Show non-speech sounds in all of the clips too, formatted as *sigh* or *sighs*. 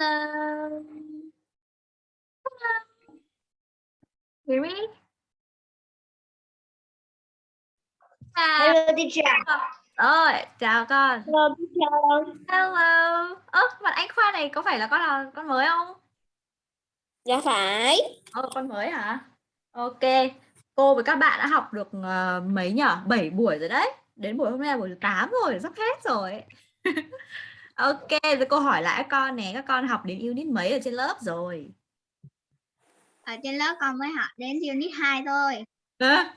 Hello. Hello. Hear me? À, Hello teacher. rồi, chào con. Hello teacher. Hello. Ơ, bạn anh Khoa này có phải là con là con mới không? Dạ phải. Ờ, con mới hả? Ok. Cô với các bạn đã học được ờ, mấy nhỉ? 7 buổi rồi đấy. Đến buổi hôm nay là buổi thứ 8 rồi, sắp hết rồi. *laughs* ok, rồi cô hỏi lại các con nè, các con học đến unit mấy ở trên lớp rồi? ở trên lớp con mới học đến unit 2 thôi Hả?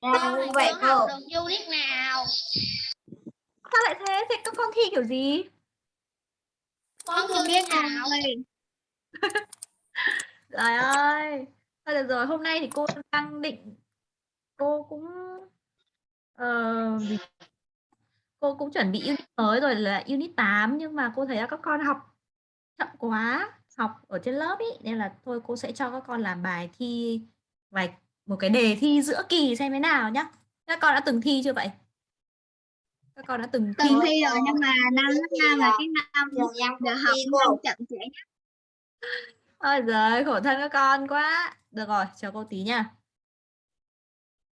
Dạ như vậy cô. học được unit nào Sao lại thế? Thế các con thi kiểu gì? con chưa biết nào *laughs* Trời ơi. Thôi được rồi, hôm nay thì cô đang định cô cũng ờ, gì? Cô cũng chuẩn bị unit mới rồi là unit 8 nhưng mà cô thấy là các con học chậm quá, học ở trên lớp ý nên là thôi cô sẽ cho các con làm bài thi vài một cái đề thi giữa kỳ xem thế nào nhá. Các con đã từng thi chưa vậy? Các con đã từng thi từng thi rồi nhưng mà năm lớp năm là cái năm giờ học thi năm chậm trễ nhất Ôi giời, khổ thân các con quá. Được rồi, chờ cô tí nha.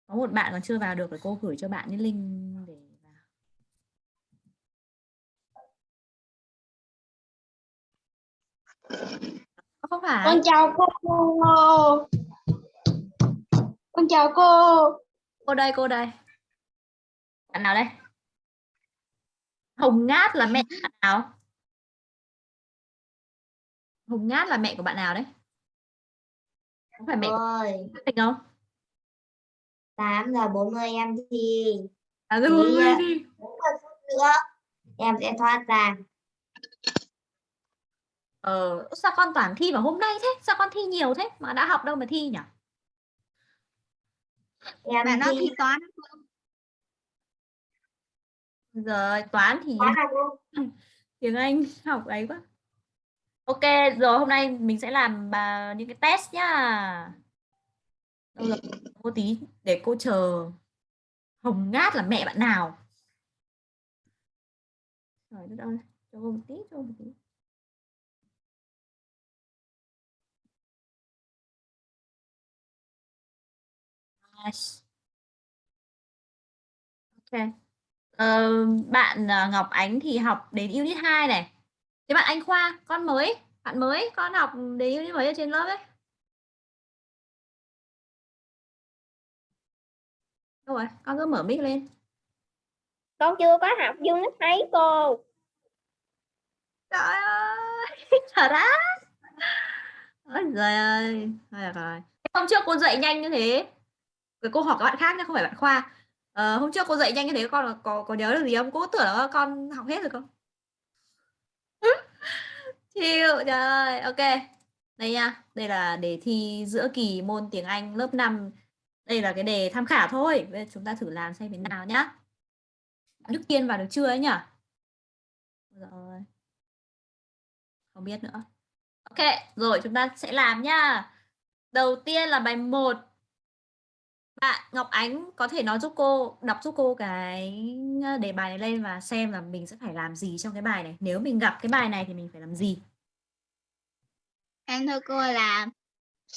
Có một bạn còn chưa vào được thì cô gửi cho bạn cái link để Không phải. Con chào cô. Con chào cô. Cô đây, cô đây. Bạn nào đây? Hồng Ngát là mẹ bạn nào? Hồng Ngát là mẹ của bạn nào đấy? Không phải mẹ của Ơi, bạn Tình không? 8 giờ 40 em thi. À Ý, ơi, ạ. đi. 40 phút nữa em sẽ thoát ra. Ờ, sao con toàn thi vào hôm nay thế? Sao con thi nhiều thế? Mà đã học đâu mà thi nhỉ? Em mà nó thi toán Rồi, toán thì *laughs* tiếng Anh học ấy quá. Ok, rồi hôm nay mình sẽ làm bà, những cái test nhá. Rồi, cô tí để cô chờ Hồng Ngát là mẹ bạn nào? Trời đất ơi, cho cô một tí, cho cô một tí. Nice. Ok. Ờ, bạn à, Ngọc Ánh thì học đến unit 2 này. Thế bạn Anh Khoa, con mới, bạn mới, con học đến unit mấy ở trên lớp ấy? Đâu rồi, con cứ mở mic lên. Con chưa có học unit mấy cô. Trời ơi, *laughs* thật á. Ôi giời ơi, rồi. Hôm trước cô dạy nhanh như thế cái cô hỏi các bạn khác nhé, không phải bạn Khoa. Ờ, hôm trước cô dạy nhanh như thế, con có, có nhớ được gì không? Cô tưởng là con học hết rồi không? *laughs* Chịu, trời ok. Đây nha, đây là đề thi giữa kỳ môn tiếng Anh lớp 5. Đây là cái đề tham khảo thôi. Bây giờ chúng ta thử làm xem thế nào nhá. Đức Kiên vào được chưa ấy nhỉ? Rồi. Không biết nữa. Ok, rồi chúng ta sẽ làm nhá. Đầu tiên là bài 1. Bạn Ngọc Ánh có thể nói giúp cô, đọc giúp cô cái đề bài này lên và xem là mình sẽ phải làm gì trong cái bài này. Nếu mình gặp cái bài này thì mình phải làm gì? em thưa cô là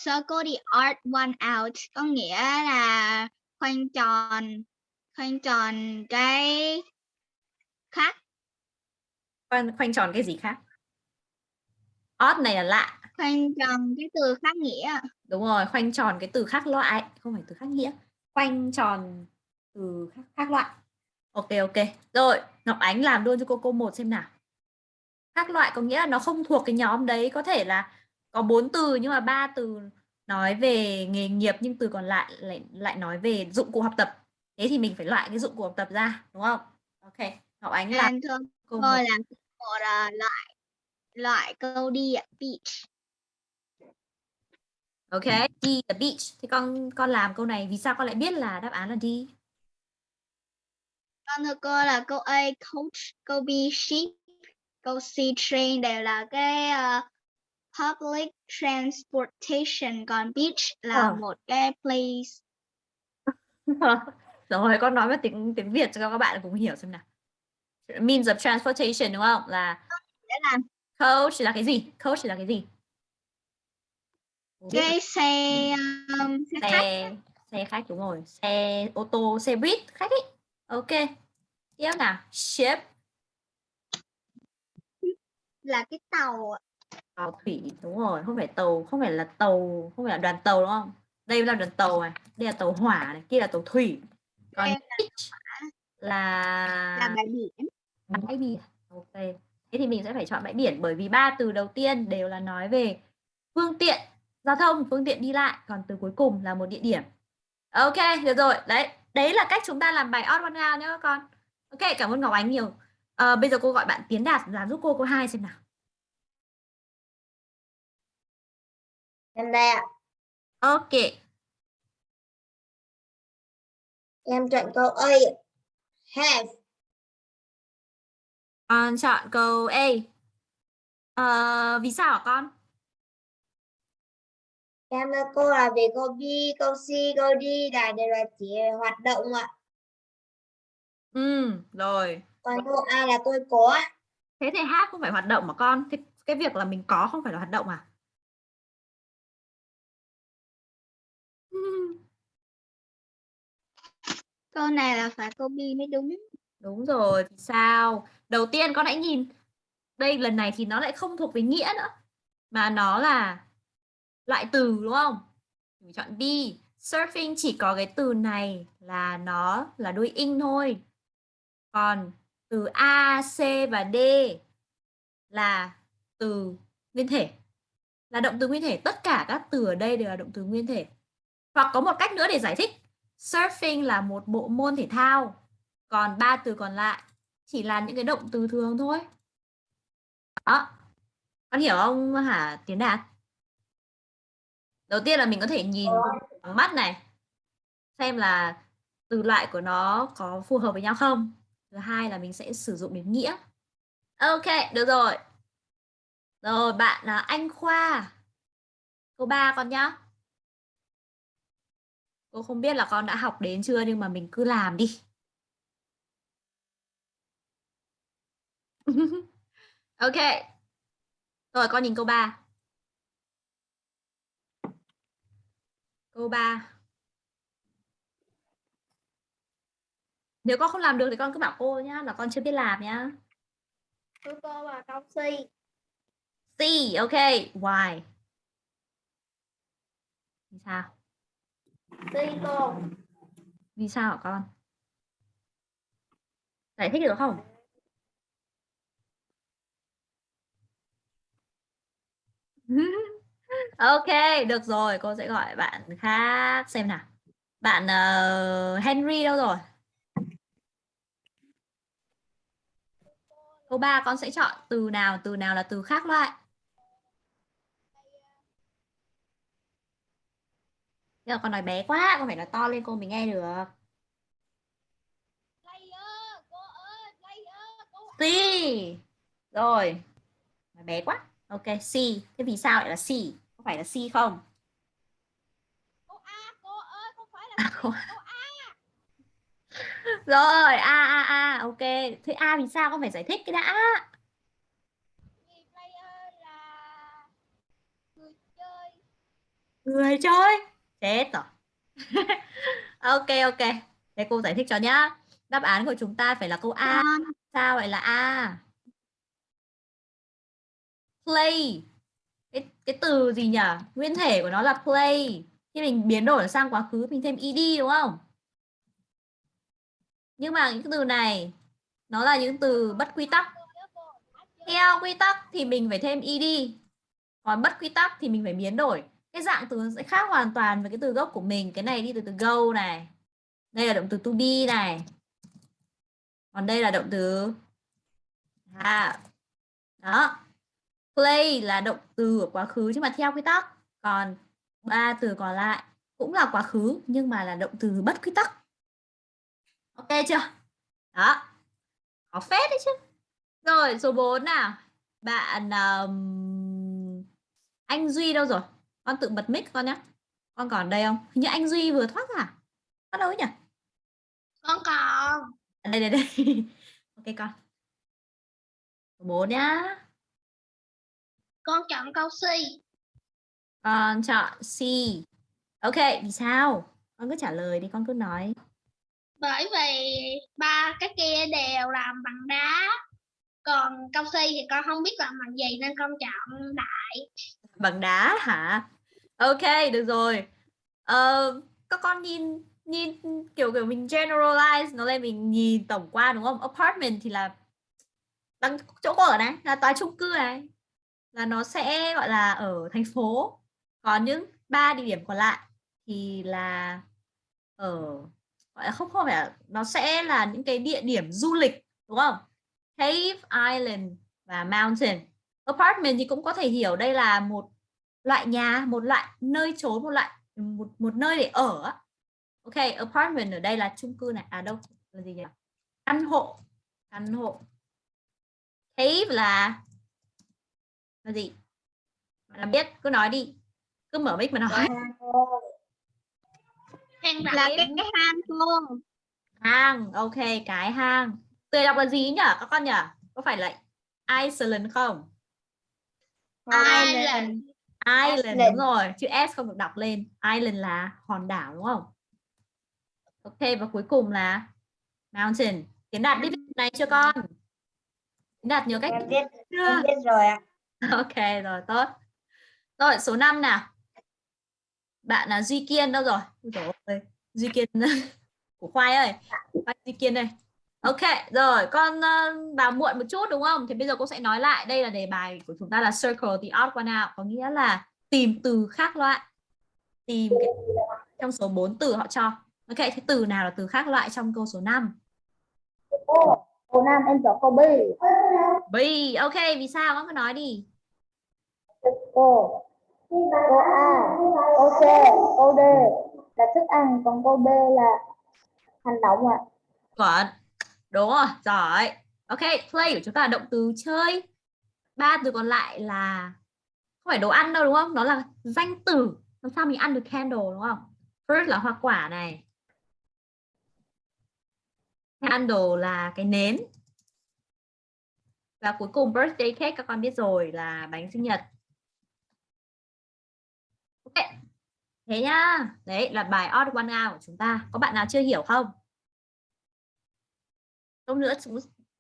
circle the art one out có nghĩa là khoanh tròn khoanh tròn cái khác Khoanh, khoanh tròn cái gì khác? Odd này là lạ. khoanh tròn cái từ khác nghĩa Đúng rồi, khoanh tròn cái từ khác loại, không phải từ khác nghĩa. Khoanh tròn từ khác, khác loại. Ok ok. Rồi, Ngọc Ánh làm luôn cho cô câu 1 xem nào. Khác loại có nghĩa là nó không thuộc cái nhóm đấy, có thể là có bốn từ nhưng mà ba từ nói về nghề nghiệp nhưng từ còn lại lại lại nói về dụng cụ học tập. Thế thì mình phải loại cái dụng cụ học tập ra, đúng không? Ok. Ngọc Ánh làm cô một. là một loại loại câu đi ạ, beach Ok, đi the beach. Thì con con làm câu này vì sao con lại biết là đáp án là đi? con thưa cô là câu A coach câu B ship câu C train đều là cái ờ, public transportation còn beach là Ờ. một cái place *laughs* Rồi con nói với tiếng tiếng Việt cho các bạn cùng hiểu xem nào. Means of transportation đúng không? Là để làm Coach là cái gì? Coach là cái gì? Cái xe um, xe khách xe xe khách đúng rồi. Xe ô tô xe buýt khách ấy. Ok. Tiếp nào. Ship. Là cái tàu tàu thủy đúng rồi. Không phải tàu không phải là tàu không phải là đoàn tàu đúng không? Đây là đoàn tàu này. Đây là tàu hỏa này. Kia là tàu thủy. Còn beach là là bãi biển. Bãi biển. Ok. Thế thì mình sẽ phải chọn bãi biển bởi vì ba từ đầu tiên đều là nói về phương tiện giao thông phương tiện đi lại còn từ cuối cùng là một địa điểm. Ok được rồi. Đấy đấy là cách chúng ta làm bài odd one out nhé các con. Ok cảm ơn ngọc ánh nhiều. Ờ, bây giờ cô gọi bạn tiến đạt làm giúp cô câu hai xem nào. Em đây ạ. ok. Em chọn câu A. Have. con chọn câu a. Ờ, vì sao hả con Em thưa cô là về câu B, câu C, câu D là đều là chỉ hoạt động ạ. ừ rồi Còn câu A là tôi có. thế thì hát không phải hoạt động mà con thế cái việc là mình có không phải là hoạt động à *laughs* câu này là phải câu B mới đúng Đúng rồi, thì sao? Đầu tiên con hãy nhìn đây lần này thì nó lại không thuộc về nghĩa nữa mà nó là loại từ đúng không? Mình chọn D, Surfing chỉ có cái từ này là nó là đuôi in thôi. Còn từ A, C và D là từ nguyên thể. Là động từ nguyên thể, tất cả các từ ở đây đều là động từ nguyên thể. Hoặc có một cách nữa để giải thích. Surfing là một bộ môn thể thao còn ba từ còn lại chỉ là những cái động từ thường thôi đó con hiểu không hả tiến đạt đầu tiên là mình có thể nhìn bằng mắt này xem là từ loại của nó có phù hợp với nhau không. Thứ hai là mình sẽ sử dụng đến nghĩa. Ok được rồi. Rồi bạn là anh khoa. Câu 3 con nhá. Cô không biết là con đã học đến chưa nhưng mà mình cứ làm đi. *laughs* Ok. Rồi con nhìn câu 3 câu 3 nếu con không làm được thì con cứ bảo cô nhá là con chưa biết làm nhá. Thưa cô là câu C. C ok. Why? Vì sao? C cô. vì sao hả con? Giải thích được không *laughs* ok được rồi cô sẽ gọi bạn khác. Xem nào. Bạn uh, Henry đâu rồi? Câu 3 con sẽ chọn từ nào từ nào là từ khác loại? Thế là con nói bé quá con phải nói to lên cô mới nghe được. C. Rồi. Nói bé quá. Ok C. Thế vì sao lại là C? Có phải là C không? Cô A, cô ơi, không phải là À, không. rồi a a a ok. Thế a vì sao? Con phải giải thích cái đã. Vì player là người chơi. người chơi. Chết rồi. *laughs* Ok ok. Thế cô giải thích cho nhá. Đáp án của chúng ta phải là câu a. Con sao lại là a? Play cái từ gì nhỉ? Nguyên thể của nó là play. Khi mình biến đổi sang quá khứ, mình thêm ed, đúng không? Nhưng mà những từ này, nó là những từ bất quy tắc. Theo quy tắc thì mình phải thêm ed. Còn bất quy tắc thì mình phải biến đổi. Cái dạng từ sẽ khác hoàn toàn với cái từ gốc của mình. Cái này đi từ từ go này. Đây là động từ to be này. Còn đây là động từ à đó play là động từ ở quá khứ nhưng mà theo quy tắc. Còn ba từ còn lại cũng là quá khứ nhưng mà là động từ bất quy tắc. Ok chưa? Đó. Có phép đấy chứ. Rồi số 4 nào. Bạn um, anh duy đâu rồi? Con tự bật mic con nhé con còn đây không? Hình như anh duy vừa thoát ra. Bắt đâu ấy nhỉ? Con còn. Đây đây đây. *laughs* Ok con. Số 4 nhá Con chọn câu C. Con chọn C. Ok, vì sao? Con cứ trả lời đi, con cứ nói. Bởi vì ba cái kia đều làm bằng đá. Còn câu C thì con không biết làm bằng gì nên con chọn đại. Bằng đá hả? Ok, được rồi. Ờ, các con nhìn nhìn kiểu kiểu mình generalize nó lên mình nhìn tổng quan đúng không? Apartment thì là bằng chỗ ở này, là tòa chung cư này. Là nó sẽ gọi là ở thành phố. Còn những ba địa điểm còn lại thì là ở gọi là không không phải là, nó sẽ là những cái địa điểm du lịch đúng không? Cave Island và Mountain. Apartment thì cũng có thể hiểu đây là một loại nhà, một loại nơi trốn, một loại một một nơi để ở. Ok, apartment ở đây là chung cư này. À đâu là gì nhỉ? Căn hộ. Căn hộ. Cave là là gì? Bạn làm biết cứ nói đi. Cứ mở mic mà nói. Hang Là đại. cái- cái hang luôn. Hang, ok, cái hang. Từ đọc là gì nhỉ các con nhỉ? Có phải là Iceland không? Island. Island đúng rồi, chữ S không được đọc lên. Island là hòn đảo đúng không? Ok và cuối cùng là mountain. Tiến đạt biết này chưa con? Tiến đạt nhớ cách biết, chưa? biết rồi ạ. *laughs* Ok rồi tốt. Rồi số 5 nào. Bạn là Duy Kiên đâu rồi? Ôi, Duy Kiên *laughs* của Khoai ơi. Khoai Duy Kiên đây. Ok, rồi con ờ, vào muộn một chút đúng không? Thì bây giờ cô sẽ nói lại đây là đề bài của chúng ta là circle the odd one out có nghĩa là tìm từ khác loại. Tìm cái trong số 4 từ họ cho. Ok, thế từ nào là từ khác loại trong câu số 5? Cô, cô Nam em chọn câu B. B. Ok, vì sao? Con cứ nói đi. Cô, cô A, cô C, cô D là thức ăn, còn cô B là hành động ạ. Chuẩn. Đúng rồi, giỏi. Ok, play của chúng ta là động từ chơi. Ba từ còn lại là không phải đồ ăn đâu đúng không? Nó là danh từ. Làm sao mình ăn được candle đúng không? Fruit là hoa quả này. Candle là cái nến. Và cuối cùng birthday cake các con biết rồi là bánh sinh nhật đấy Thế nhá. Đấy là bài odd one out của chúng ta. Có bạn nào chưa hiểu không? Lúc nữa chúng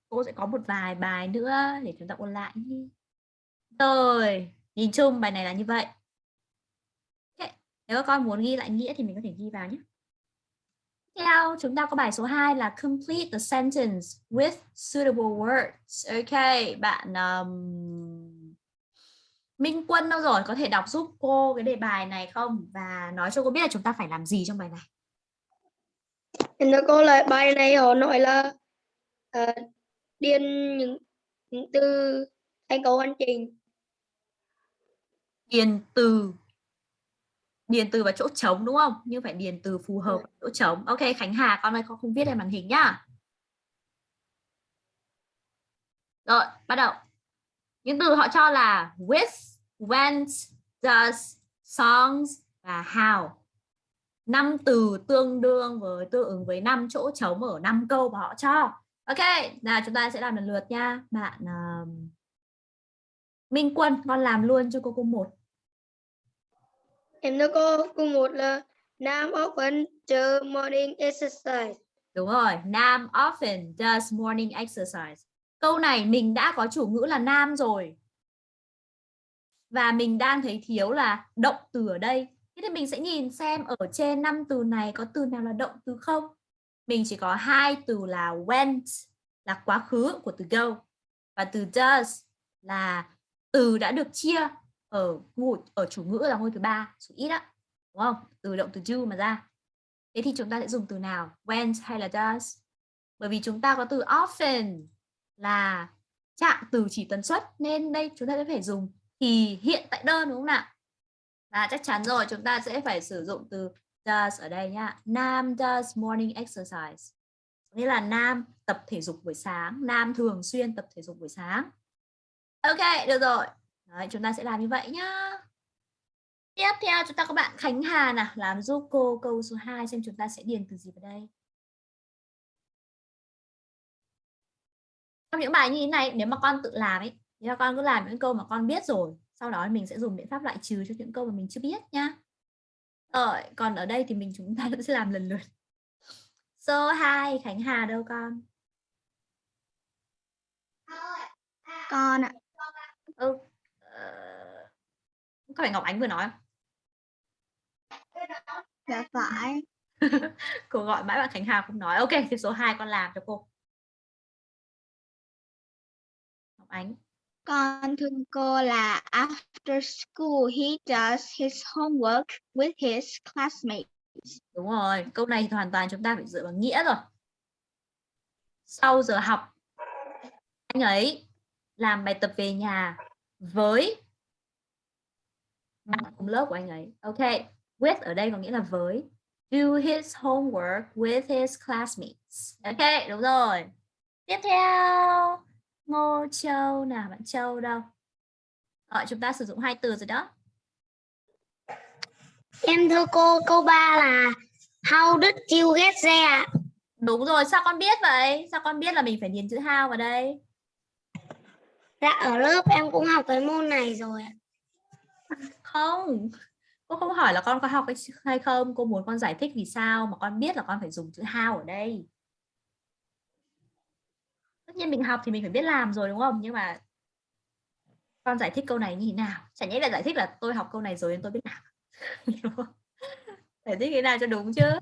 cô sẽ có một vài bài nữa để chúng ta ôn lại. Rồi, nhìn chung bài này là như vậy. Nếu các con muốn ghi lại nghĩa thì mình có thể ghi vào nhé. Theo chúng ta có bài số 2 là complete the sentence with suitable words. Ok, bạn um, Minh Quân đâu rồi? Có thể đọc giúp cô cái đề bài này không? Và nói cho cô biết là chúng ta phải làm gì trong bài này. Em nói cô là bài này họ nói là ờ, điền những những từ thành câu hoàn chỉnh điền từ điền từ vào chỗ trống đúng không? Nhưng phải điền từ phù hợp chỗ trống. Ok, Khánh Hà con ơi con không viết lên màn hình nhá. Rồi, bắt đầu. Những từ họ cho là with, went, does, songs và how. Năm từ tương đương với tương ứng với năm chỗ trống ở năm câu mà họ cho. Ok, nào chúng ta sẽ làm lần lượt nha. Bạn um, Minh Quân, con làm luôn cho cô cô một. em nói cô câu một là Nam often do morning exercise Đúng rồi, Nam often does morning exercise. Câu này mình đã có chủ ngữ là Nam rồi. Và mình đang thấy thiếu là động từ ở đây. Thế thì mình sẽ nhìn xem ở trên năm từ này có từ nào là động từ không? Mình chỉ có hai từ là went, là quá khứ của từ go. Và từ does là từ đã được chia ở ở chủ ngữ là ngôi thứ ba, số ít á, đúng không? Từ động từ do mà ra. Thế thì chúng ta sẽ dùng từ nào? Went hay là does? Bởi vì chúng ta có từ often là trạng từ chỉ tần suất, nên đây chúng ta sẽ phải dùng thì hiện tại đơn đúng không nào? Và chắc chắn rồi chúng ta sẽ phải sử dụng từ does ở đây nhá. Nam does morning exercise. Nghĩa là Nam tập thể dục buổi sáng Nam thường xuyên tập thể dục buổi sáng. Ok được rồi. Đấy, chúng ta sẽ làm như vậy nhá. Tiếp theo chúng ta có bạn Khánh Hà nào? Làm giúp cô câu số 2 xem chúng ta sẽ điền từ gì vào đây. Trong những bài như thế này nếu mà con tự làm ấy thì con cứ làm những câu mà con biết rồi sau đó mình sẽ dùng biện pháp loại trừ cho những câu mà mình chưa biết nhá. Ờ, còn ở đây thì mình chúng ta *laughs* sẽ làm lần lượt. Số 2 Khánh Hà đâu con? Con ạ. Ừ. ờ, có phải Ngọc Ánh vừa nói không? dạ phải. *laughs* Cô gọi mãi bạn Khánh Hà không nói. Ok thì số 2 con làm cho cô. Ngọc Ánh con thương cô là after school, he does his homework with his classmates. Đúng rồi, câu này hoàn toàn chúng ta phải dựa vào nghĩa rồi. Sau giờ học, anh ấy làm bài tập về nhà với bạn cùng lớp của anh ấy. Ok, with ở đây có nghĩa là với. Do his homework with his classmates. Ok, đúng rồi. Tiếp theo. Ngô Châu nào bạn? Châu đâu? Rồi, chúng ta sử dụng hai từ rồi đó. Em thưa cô, câu 3 là How did you get there? đúng rồi sao con biết vậy? Sao con biết là mình phải điền chữ how vào đây? Dạ ở lớp em cũng học cái môn này rồi. không cô không hỏi là con có học hay- hay không. Cô muốn con giải thích vì sao mà con biết là con phải dùng chữ how ở đây nhiên mình học thì mình phải biết làm rồi đúng không? Nhưng mà con giải thích câu này như thế nào? Chả nhẽ là giải thích là tôi học câu này rồi nên tôi biết làm. *laughs* Đúng không? giải thích thế nào cho đúng chứ?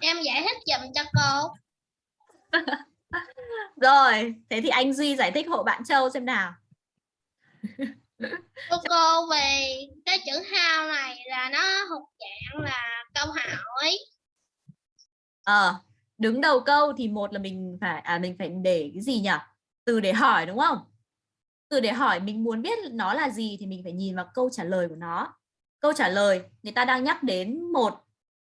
Em giải thích dùm cho cô. *laughs* Rồi thế thì anh duy giải thích hộ bạn châu xem nào *laughs* cô cô về cái chữ how này là nó thuộc dạng là câu hỏi Ờ, đứng đầu câu thì một là mình phải à mình phải để cái gì nhỉ? Từ để hỏi đúng không? Từ để hỏi mình muốn biết nó là gì thì mình phải nhìn vào câu trả lời của nó. Câu trả lời người ta đang nhắc đến một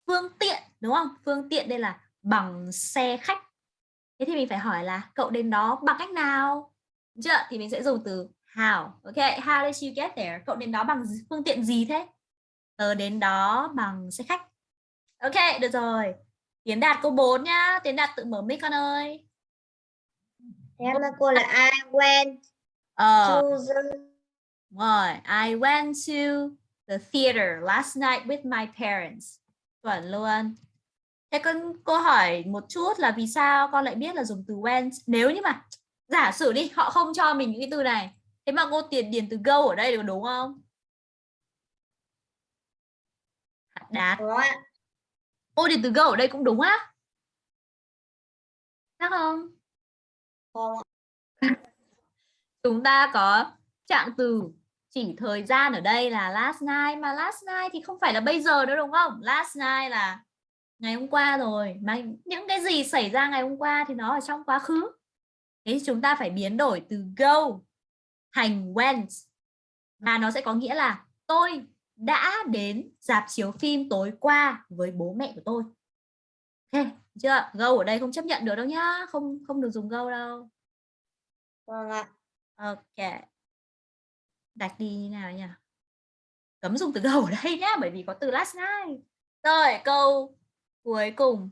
phương tiện đúng không? Phương tiện đây là bằng xe khách. Thế thì mình phải hỏi là cậu đến đó bằng cách nào? Chưa? Thì mình sẽ dùng từ how. Ok, how did you get there? Cậu đến đó bằng phương tiện gì thế? Tớ đến đó bằng xe khách. Ok, được rồi. Tiến Đạt câu 4 nhá. Tiến Đạt tự mở mic con ơi. Em thưa cô là I went Ờ, to the rồi. I went to the theater last night with my parents. Chuẩn luôn. Thế con cô hỏi một chút là vì sao con lại biết là dùng từ went nếu như mà giả sử đi họ không cho mình những cái từ này thế mà cô tiền điền từ go ở đây được đúng không? Đạt cô điền từ go ở đây cũng đúng á? Chắc không? Không *laughs* chúng ta có trạng từ chỉ thời gian ở đây là last night mà last night thì không phải là bây giờ nữa đúng không last night là ngày hôm qua rồi mà những cái gì xảy ra ngày hôm qua thì nó ở trong quá khứ thế chúng ta phải biến đổi từ go thành went và nó sẽ có nghĩa là tôi đã đến dạp chiếu phim tối qua với bố mẹ của tôi ok chưa go ở đây không chấp nhận được đâu nhá không không được dùng go đâu Vâng ạ. Ok. Đặt đi như nào nhỉ? Cấm dùng từ go ở đây nhá, bởi vì có từ last night. Rồi, câu cuối cùng.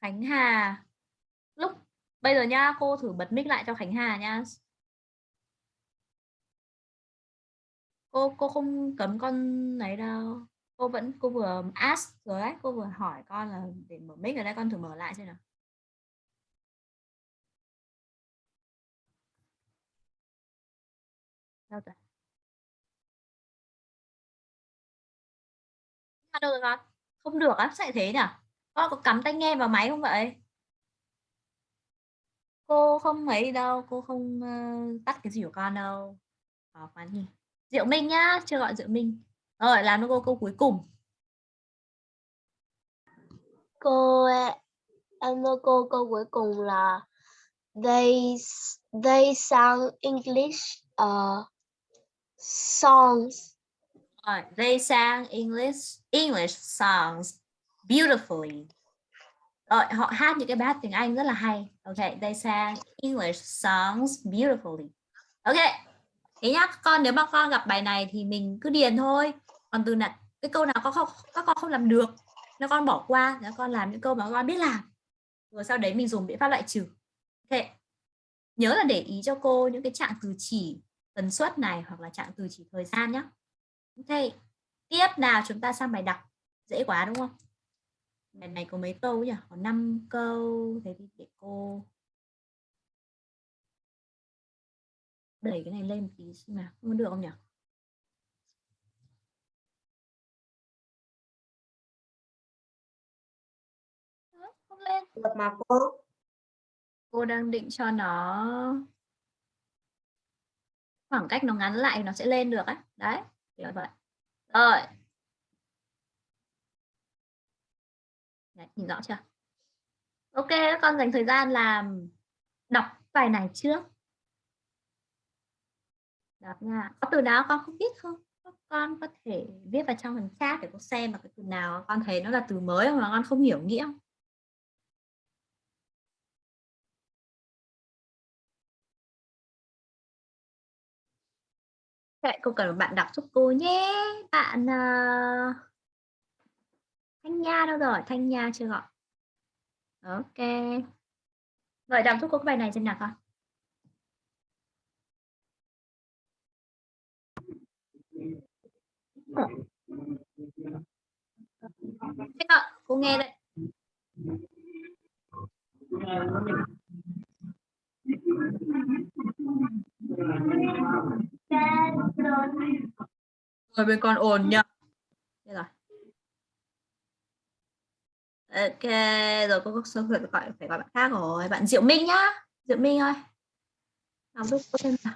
Khánh Hà. Bây giờ nha cô thử bật mic lại cho Khánh Hà nha Cô cô không cấm con này đâu. Cô vẫn cô vừa ask rồi đấy, cô vừa hỏi con là để mở mic ở đây con thử mở lại xem nào. Đâu rồi? Đâu rồi con? Không được á, sao lại thế nhỉ? Con có cắm tai nghe vào máy không vậy? Cô không ấy đâu, cô không ờ, tắt cái gì của con đâu. Có quá nhỉ. Diệu Minh nhá, chưa gọi Diệu Minh. Rồi, làm cô câu cuối cùng. Cô em thưa cô câu cuối cùng là they they sang English uh, songs. Rồi, they sang English English songs beautifully. Rồi, họ hát những cái bài hát tiếng Anh rất là hay. Ok, they sang English songs beautifully. Ok. Thế nhá, con nếu mà con gặp bài này thì mình cứ điền thôi. Còn từ này cái câu nào con không các con không làm được nó con bỏ qua nó con làm những câu mà con biết làm rồi sau đấy mình dùng biện pháp loại trừ ok nhớ là để ý cho cô những cái trạng từ chỉ tần suất này hoặc là trạng từ chỉ thời gian nhé ok tiếp nào chúng ta sang bài đọc dễ quá đúng không bài này có mấy câu nhỉ? Có 5 câu thế thì để cô đẩy cái này lên một tí xem nào không được không nhỉ? Không lên. Được mà cô. Cô đang định cho nó khoảng cách nó ngắn lại nó sẽ lên được á. Đấy kiểu vậy. Rồi đấy, nhìn rõ chưa? Ok các con dành thời gian làm đọc bài này trước. Đọc nha. Có từ nào con không biết không? Các con có thể viết vào trong phần chat để con xem là cái từ nào con thấy nó là từ mới mà con không hiểu nghĩa không? Vậy cô cần bạn đọc giúp cô nhé. Bạn uh... Thanh Nha đâu rồi? Thanh Nha chưa gọi. Ok. Rồi đọc cô cái bài này xem nào con. Thế ạ, cô nghe đây. Rồi bên con ồn nhá. Đây rồi. Ok, rồi cô có phải gọi phải gọi bạn khác rồi. Bạn Diệu Minh nhá. Diệu Minh ơi. Đọc giúp cô xem nào.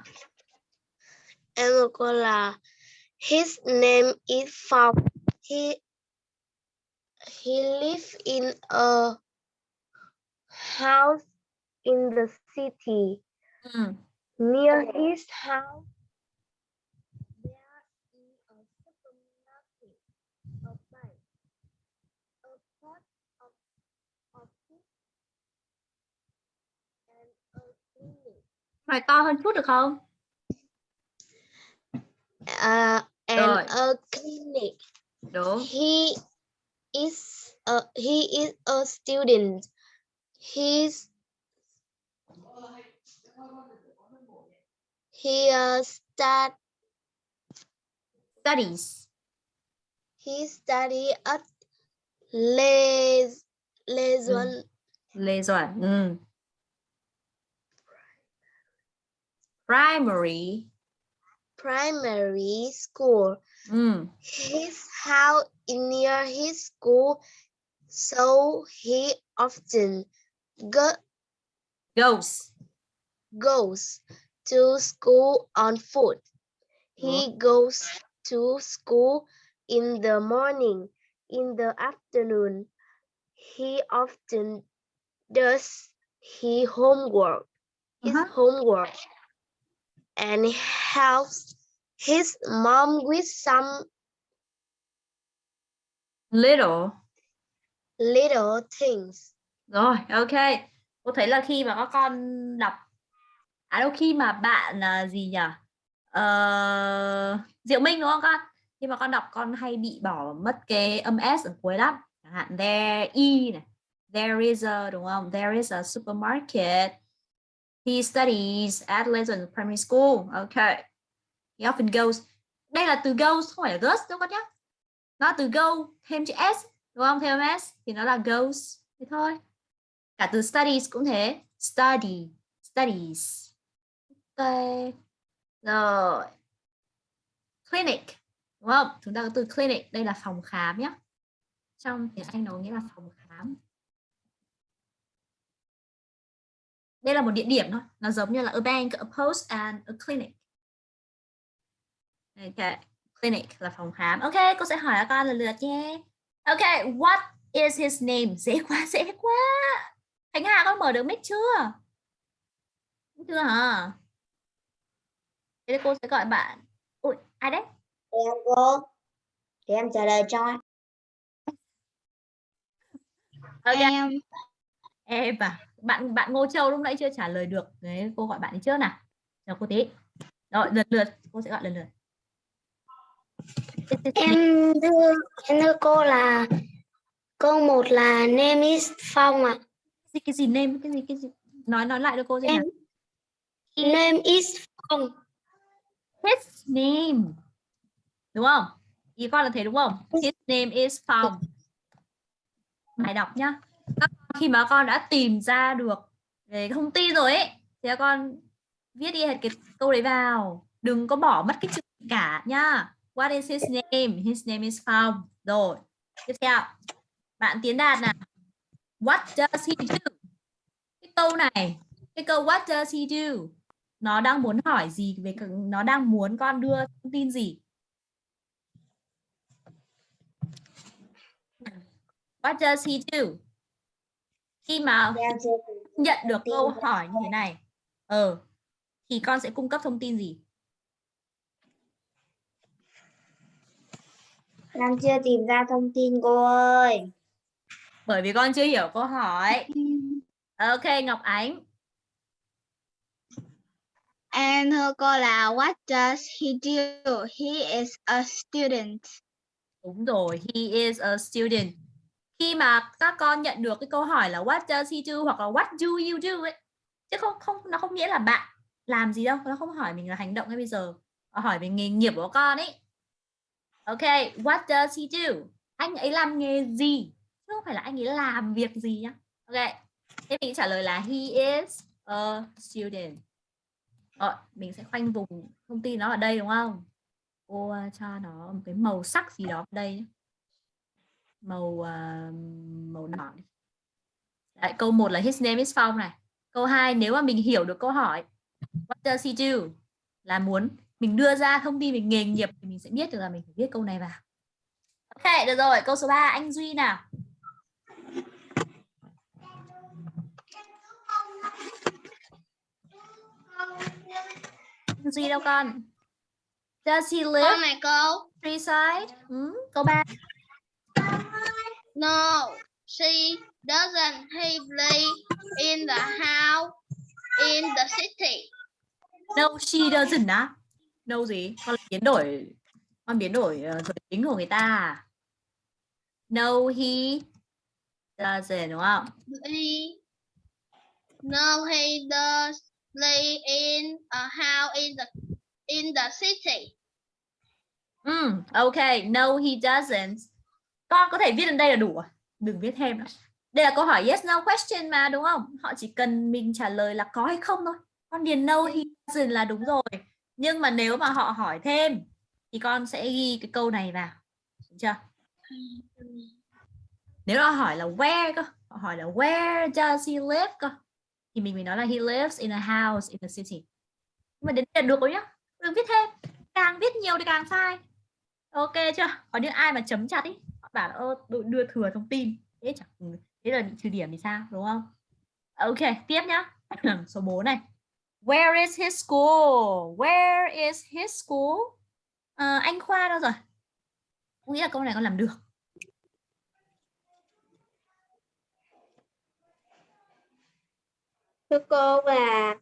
Em của cô là His name is Phong. He he lives in a house in the city. Ừ. Near his house, Nói to hơn chút được không? Uh, and Rồi. a clinic. Đúng. He is a he is a student. He's he uh, start Studies. he study at Les Lesuan Lê Doãn. Ừ. Primary. primary school. Ừ. His house is near his school, so he often go, Goes. goes to school on foot. He goes to school in the morning. In the afternoon, he often does his homework. His Uh-huh. homework and helps his mom with some Little. little things. Rồi, ok. Cô thấy là khi mà các con đọc à đâu khi mà bạn là gì nhỉ? Ờ, Diệu Minh đúng không con? Khi mà con đọc con hay bị bỏ mất cái âm s ở cuối lắm. Chẳng hạn there i này. There is a đúng không? There is a supermarket. He studies at Legend Primary School. Okay. He often goes. Đây là từ goes không phải là goes đâu con nhé. Nó từ go, thêm chữ s, đúng không? Thêm s, thì nó là goes. Thế thôi cả từ studies cũng thế study, studies ok rồi clinic, đúng không chúng ta có từ clinic, đây là phòng khám nhé trong tiếng Anh nó nghĩa là phòng khám đây là một địa điểm thôi. Nó giống như là a bank a post and a clinic. Ok clinic là phòng khám. Ok cô sẽ hỏi các con lần lượt nhé. Ok what is his name? Dễ quá dễ quá. Khánh Hà con mở được mic chưa? Chưa hả? Thế cô sẽ gọi bạn. Ui, ai đấy? em cô. Thì em trả lời cho Ok, Em em à. Bạn bạn Ngô Châu lúc nãy chưa trả lời được. Đấy, cô gọi bạn ấy trước nào. Chờ cô tí. Rồi, lượt lượt, cô sẽ gọi lần lượt. em thưa em thưa cô là Câu 1 là name is Phong ạ. Gì cái gì name cái gì cái gì nói nói lại cho cô xem nào. Em name is Phong. His name. Đúng không? Ý con là thế đúng không? His name is Phong. Bài đọc nhá. Khi mà con đã tìm ra được về cái thông tin rồi ấy thì các con viết đi hết cái câu đấy vào. Đừng có bỏ mất cái chữ cả nhá. What is his name? His name is Phong. Rồi. Tiếp theo. Bạn Tiến Đạt nào. What does he do? Cái câu này, cái câu what does he do? Nó đang muốn hỏi gì về nó đang muốn con đưa thông tin gì? What does he do? Khi mà chưa nhận được câu hỏi như thế này, ờ thì con sẽ cung cấp thông tin gì? đang chưa tìm ra thông tin cô ơi. Bởi vì con chưa hiểu câu hỏi. *laughs* Ok, Ngọc Ánh. And thưa cô là what does he do? He is a student. Đúng rồi, he is a student. Khi mà các con nhận được cái câu hỏi là what does he do hoặc là what do you do ấy, chứ không không nó không nghĩa là bạn làm gì đâu, nó không hỏi mình là hành động hay bây giờ, nó hỏi về nghề nghiệp của con ấy. Ok, what does he do? Anh ấy làm nghề gì? Chứ không phải là anh ấy làm việc gì nhá. Ok, thế mình trả lời là he is a student. Rồi, mình sẽ khoanh vùng thông tin nó ở đây đúng không? cô cho nó một cái màu sắc gì đó ở đây màu à, màu đỏ. Đấy, câu 1 là his name is Phong này câu 2 nếu mà mình hiểu được câu hỏi what does he do là muốn mình đưa ra thông tin về nghề nghiệp thì mình sẽ biết được là mình phải viết câu này vào ok được rồi câu số 3 anh Duy nào anh Duy đâu con does he live Câu này cô. Countryside. Ừ, câu 3. No, she doesn't. He live in the house in the city. No, she doesn't á. No gì? Con biến đổi con biến đổi ờ, giới tính của người ta à? No, he doesn't đúng không? He no, he does live in a house in the in the city. Ừ, ok. No, he doesn't. Con có thể viết lên đây là đủ. à? Đừng viết thêm nữa. Đây là câu hỏi yes no question mà đúng không? Họ chỉ cần mình trả lời là có hay không thôi. Con điền no he doesn't là đúng rồi. Nhưng mà nếu mà họ hỏi thêm thì con sẽ ghi cái câu này vào. Đúng chưa? Nếu họ hỏi là where cơ, họ hỏi là where does he live cơ thì mình mới nói là he lives in a house in the city. Nhưng mà đến đây là được rồi nhá. Đừng viết thêm. Càng viết nhiều thì càng sai. Ok chưa? Có những ai mà chấm chặt ý, bảo là "Ơ, đưa, đưa thừa thông tin. Thế chẳng ừ, thế là bị trừ điểm thì sao, đúng không? Ờ, ok, tiếp nhá. *clears throat* Số 4 này. Where is his school? Where is his school? à, anh Khoa đâu rồi? Nghĩ là câu này con làm được. Thưa cô là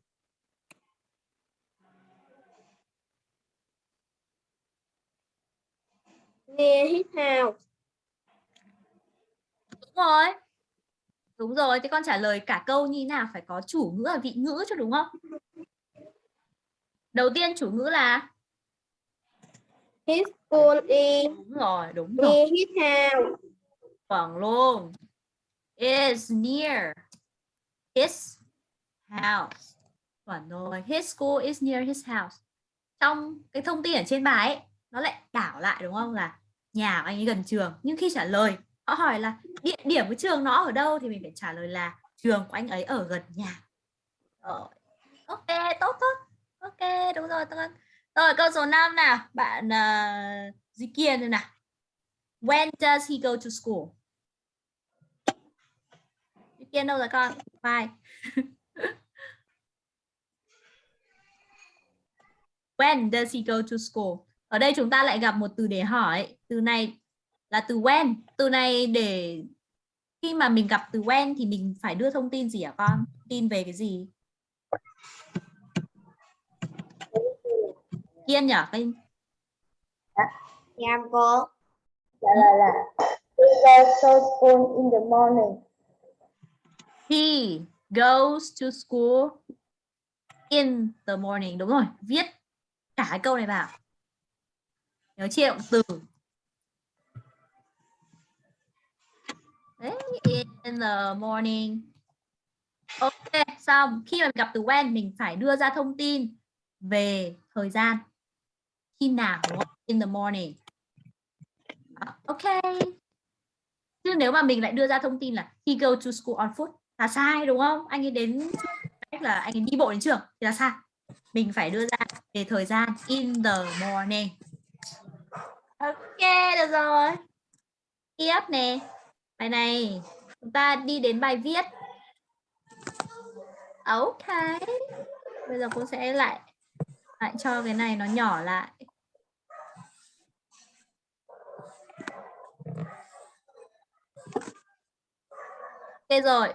near his house. Đúng rồi. Đúng rồi, thế con trả lời cả câu như nào phải có chủ ngữ và vị ngữ cho đúng không? Đầu tiên chủ ngữ là His school is đúng rồi, đúng rồi. his house. Chuẩn luôn. Is near his house. Chuẩn rồi. His school is near his house. Trong cái thông tin ở trên bài ấy, nó lại đảo lại đúng không là nhà của anh ấy gần trường. Nhưng khi trả lời, họ hỏi là địa điểm của trường nó ở đâu thì mình phải trả lời là trường của anh ấy ở gần nhà. Rồi. Ok, tốt tốt. Ok, đúng rồi. Tốt. Rồi câu số 5 nào, bạn uh, Duy Kiên đây nào. When does he go to school? Duy Kiên đâu rồi con? Bye. *laughs* When does he go to school? Ở đây chúng ta lại gặp một từ để hỏi. Từ này là từ when. Từ này để khi mà mình gặp từ when thì mình phải đưa thông tin gì hả con? Tin về cái gì? Kiên nhỉ? Cái Nghe em cô. Trả lời là he goes to school in the morning. He goes to school in the morning. Đúng rồi, viết cả cái câu này vào. Nhớ chia động từ. In the morning. Ok, xong. Khi mà mình gặp từ when mình phải đưa ra thông tin về thời gian. Khi nào đúng không? In the morning. Ok. Chứ nếu mà mình lại đưa ra thông tin là he go to school on foot là sai đúng không? Anh ấy đến cách là anh ấy đi bộ đến trường thì là sai. Mình phải đưa ra về thời gian in the morning. Ok, được rồi. Tiếp nè. Bài này chúng ta đi đến bài viết. Ok. Bây giờ cô sẽ lại lại cho cái này nó nhỏ lại. Ok rồi.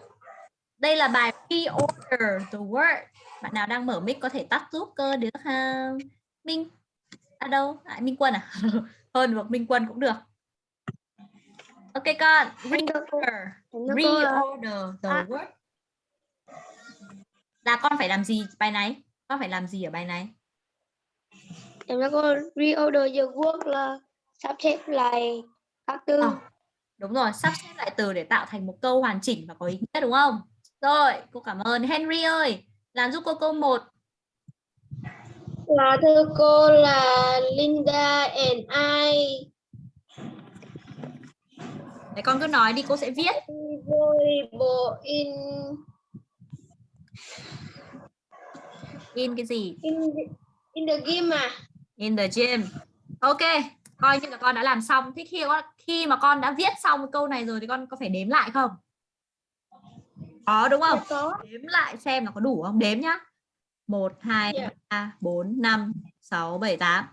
Đây là bài reorder the word. Bạn nào đang mở mic có thể tắt giúp cơ được không? Minh à đâu? À, Minh Quân à? *laughs* Hơn hoặc Minh Quân cũng được. Ok con. Reorder. Reorder the à. word. Là con phải làm gì bài này? Con phải làm gì ở bài này? em cho cô reorder the word là sắp xếp lại các từ. Ờ, đúng rồi, sắp xếp lại từ để tạo thành một câu hoàn chỉnh và có ý nghĩa đúng không? Rồi, cô cảm ơn Henry ơi. Làm giúp cô câu 1. Là thưa cô là Linda and I Để con cứ nói đi, cô sẽ viết. volleyball in In cái gì? in the, in the game à? In the gym. Ok, coi như là con đã làm xong. Thế khi khi mà con đã viết xong câu này rồi thì con có phải đếm lại không? Có đúng không? Dạ có. Đếm lại xem là có đủ không? Đếm nhá. 1 2 Dạ. 3 4 5 6 7 8.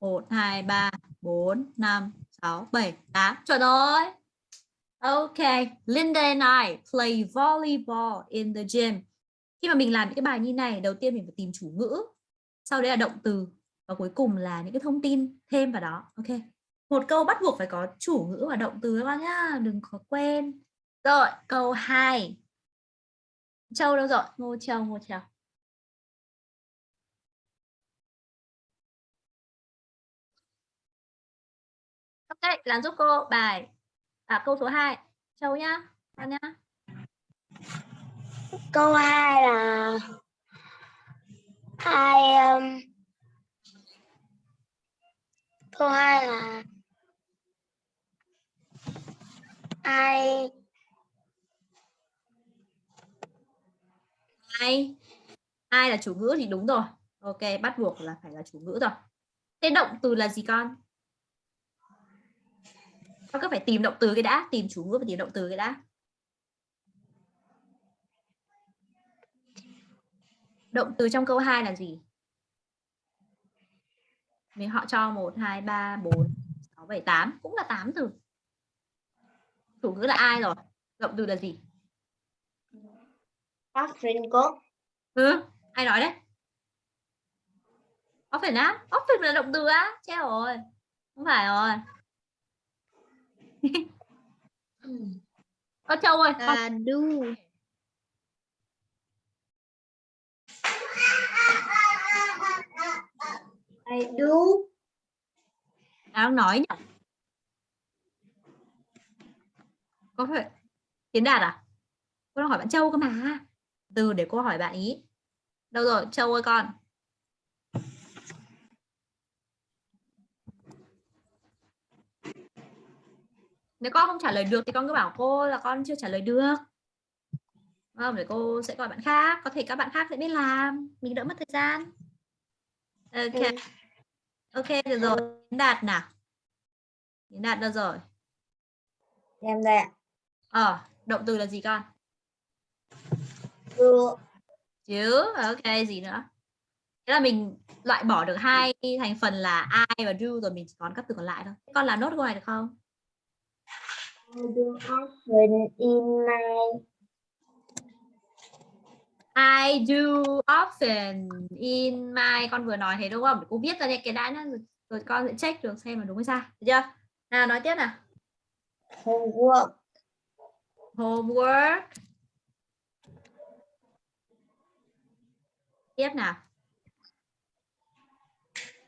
1 2 3 4 5 6 7 8. Chuẩn rồi. Ok, Linda and I play volleyball in the gym. Khi mà mình làm những cái bài như này, đầu tiên mình phải tìm chủ ngữ, sau đấy là động từ và cuối cùng là những cái thông tin thêm vào đó. Ok. Một câu bắt buộc phải có chủ ngữ và động từ các bạn nhá, đừng có quên. Rồi, câu 2. Châu đâu rồi? Ngô Châu, Ngô Châu. Ok, làm giúp cô bài à, câu số 2. Châu nhá. Con nhá. Câu 2 là I um, câu 2 là I ai ai là chủ ngữ thì đúng rồi ok bắt buộc là phải là chủ ngữ rồi thế động từ là gì con con cứ phải tìm động từ cái đã tìm chủ ngữ và tìm động từ cái đã động từ trong câu 2 là gì mình họ cho 1 2 3 4 6 7 8 cũng là 8 từ chủ ngữ là ai rồi động từ là gì often có Ừ, ai nói đấy? Often á? Often là động từ á? Chết rồi. Không phải rồi. *laughs* Con Châu ơi, là do I do đang nói nhỉ? Có phải Tiến Đạt à? Cô đang hỏi bạn Châu cơ mà. Từ để cô hỏi bạn ý. Đâu rồi, Châu ơi con. Nếu con không trả lời được thì con cứ bảo cô là con chưa trả lời được. Không, để cô sẽ gọi bạn khác. Có thể các bạn khác sẽ biết làm. Mình đỡ mất thời gian. Ok. Ừ. Ok, được rồi. Đạt nào. Tiến Đạt đâu rồi? Em đây ạ. Ờ, động từ là gì con? Do chứ ok gì nữa thế là mình loại bỏ được hai thành phần là I và do rồi mình chỉ còn các từ còn lại thôi con làm nốt câu này được không I do often in my I do often in my con vừa nói thế đúng không? Để cô viết ra đây cái đã nhá. Rồi, con sẽ check được xem là đúng hay sai. Được chưa? Nào nói tiếp nào. Homework. Homework. Tiếp nào.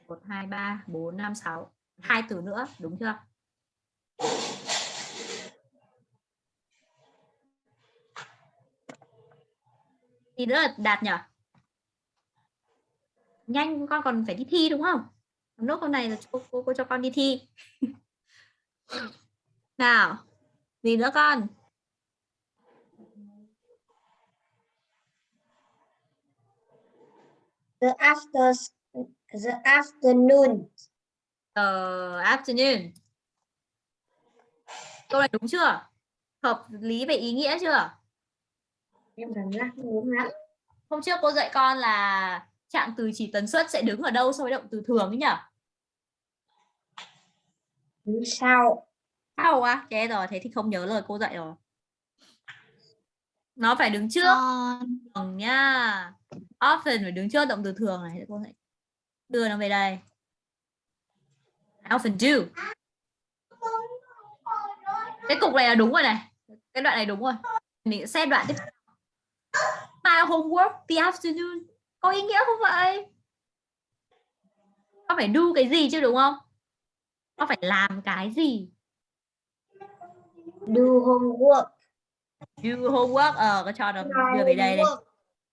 Một hai ba bốn năm sáu. Hai từ nữa đúng chưa gì nữa là đạt nhỉ nhanh con còn phải đi thi đúng không nốt câu này là cô, cô, cô cho con đi thi *laughs* nào gì nữa con the after the afternoon Ờ, afternoon. Câu này đúng chưa? Hợp lý về ý nghĩa chưa? Em cảm giác đúng lắm Hôm trước cô dạy con là trạng từ chỉ tần suất sẽ đứng ở đâu so với động từ thường ấy nhỉ? đứng sau Sao á? Chết rồi, thế thì không nhớ lời cô dạy rồi. Nó phải đứng trước con thường nhá. Often phải đứng trước động từ thường này. Để Cô sẽ đưa nó về đây. I often do. Cái cục này là đúng rồi này. Cái đoạn này đúng rồi. Mình sẽ xem đoạn tiếp theo. My homework the afternoon. Có ý nghĩa không vậy? Con phải do cái gì chứ đúng không? Con phải làm cái gì? do homework Do homework. Ờ, con cho nó đưa về đây đây.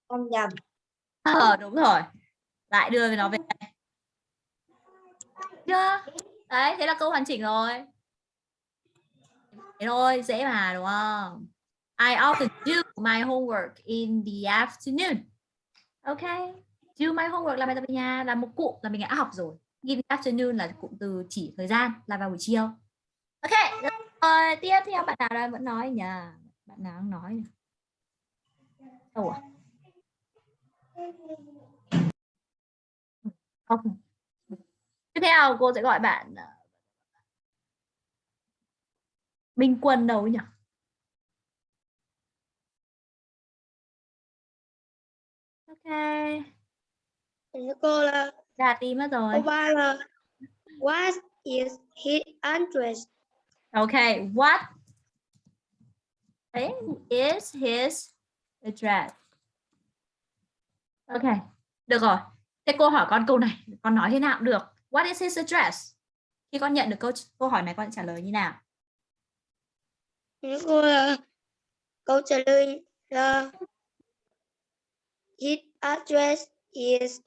Con nhầm Ờ đúng rồi. Lại đưa nó về đây. Chưa? Đấy, thế là câu hoàn chỉnh rồi. Thế thôi, dễ mà đúng không? I often do my homework in the afternoon. Ok. Do my homework là bài tập về nhà là một cụm là mình đã học rồi. In the afternoon là cụm từ chỉ thời gian là vào buổi chiều. Ok. Rồi, tiếp theo bạn nào đang vẫn nói nhỉ? Bạn nào đang nói nhỉ? Đâu à? Không. Tiếp theo cô sẽ gọi bạn ờ, Minh Quân đâu nhỉ? Thưa cô là ra đi mất rồi. câu ba là what is his address Ok, what is his address? Ok, được rồi. Thế cô hỏi con câu này, con nói thế nào cũng được. What is his address? Khi con nhận được câu câu hỏi này con trả lời như nào? Cô là câu trả lời là his address is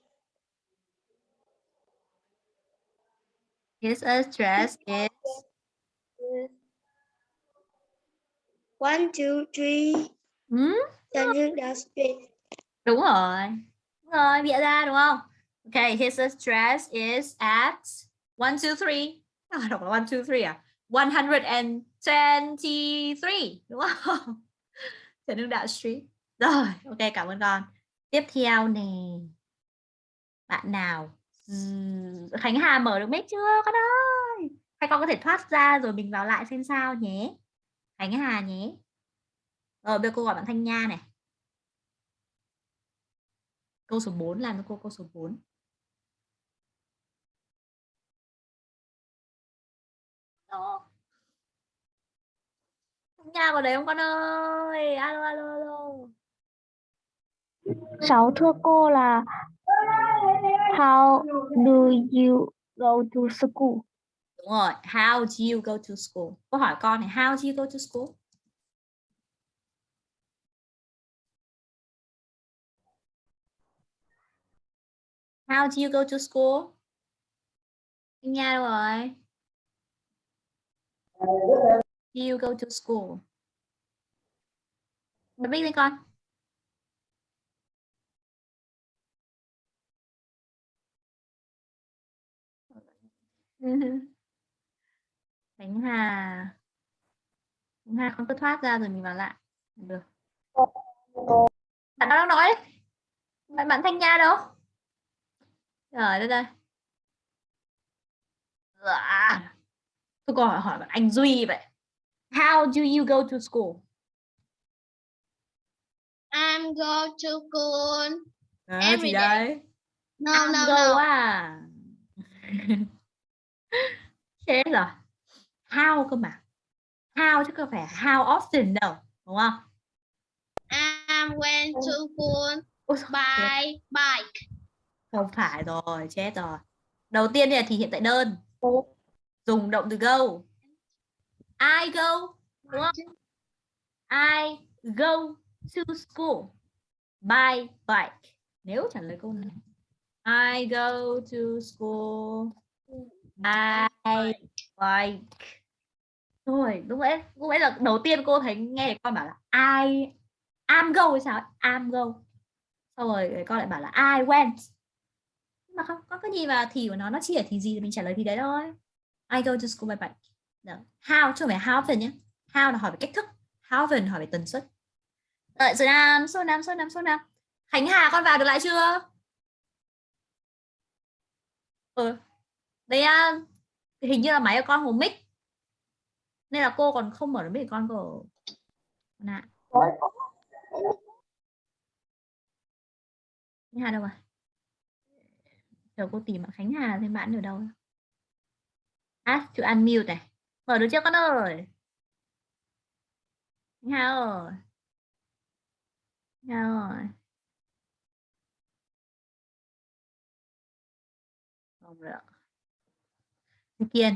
His address is one two three hmm? Hưng Đạo Street Đúng rồi. Đúng rồi, bịa ra đúng không? Okay, his address is at 123. À, đọc là 123 à? 123. Đúng không? Trần Hưng Đạo Street. Rồi, ok, cảm ơn con. Tiếp theo nè. Bạn nào? Khánh Hà mở được mic chưa con ơi? Hay con có thể thoát ra rồi mình vào lại xem sao nhé. Khánh Hà nhé. Rồi, bây giờ cô gọi bạn Thanh Nha này. Câu số 4 làm cho cô câu số 4. Đó. Nhà có đấy không con ơi? Alo alo alo. Sáu thưa cô là How do you go to school? Đúng rồi. How do you go to school? Cô hỏi con này, how do you go to school? How do you go to school? Nha đâu rồi? Do you go to school? Bật biết lên con. *laughs* Khánh Hà. Khánh Hà không cứ thoát ra rồi mình vào lại. Được. Bạn đang nói. Đấy bạn bạn Thanh Nha đâu? Rồi đây đây À. tôi còn hỏi, hỏi bạn anh Duy vậy. How do you go to school? I'm go to school Đó, Every day. đấy? No I'm no go no. à *laughs* rồi how cơ mà. How chứ không phải how often đâu đúng không? I went to school by bike. không phải rồi chết rồi. Đầu tiên thì là thì hiện tại đơn. Dùng động từ go. I go đúng không? I go to school by bike. Nếu trả lời câu này. I go to school by bike rồi lúc nãy lúc nãy là đầu tiên cô thấy nghe con bảo là I am go hay sao ấy? am go. Xong rồi con lại bảo là I went. Nhưng mà không có cái gì mà thì của nó nó chỉ ở thì gì thì mình trả lời thì đấy thôi. I go to school by bike. Được. how chứ không phải how often nhé. How là hỏi về cách thức. How often hỏi về tần suất. Đợi số năm số năm số năm số năm. Khánh Hà con vào được lại chưa? Ừ đây uh, à, hình như là máy của con hồ mic nên là cô còn không mở được mic con của nè Khánh Hà đâu rồi chờ cô tìm bạn Khánh Hà xem bạn ở đâu. À chữ unmute này. Mở được chưa con ơi? Khánh Hà ơi. Khánh Hà ơi. Không được. Kiên.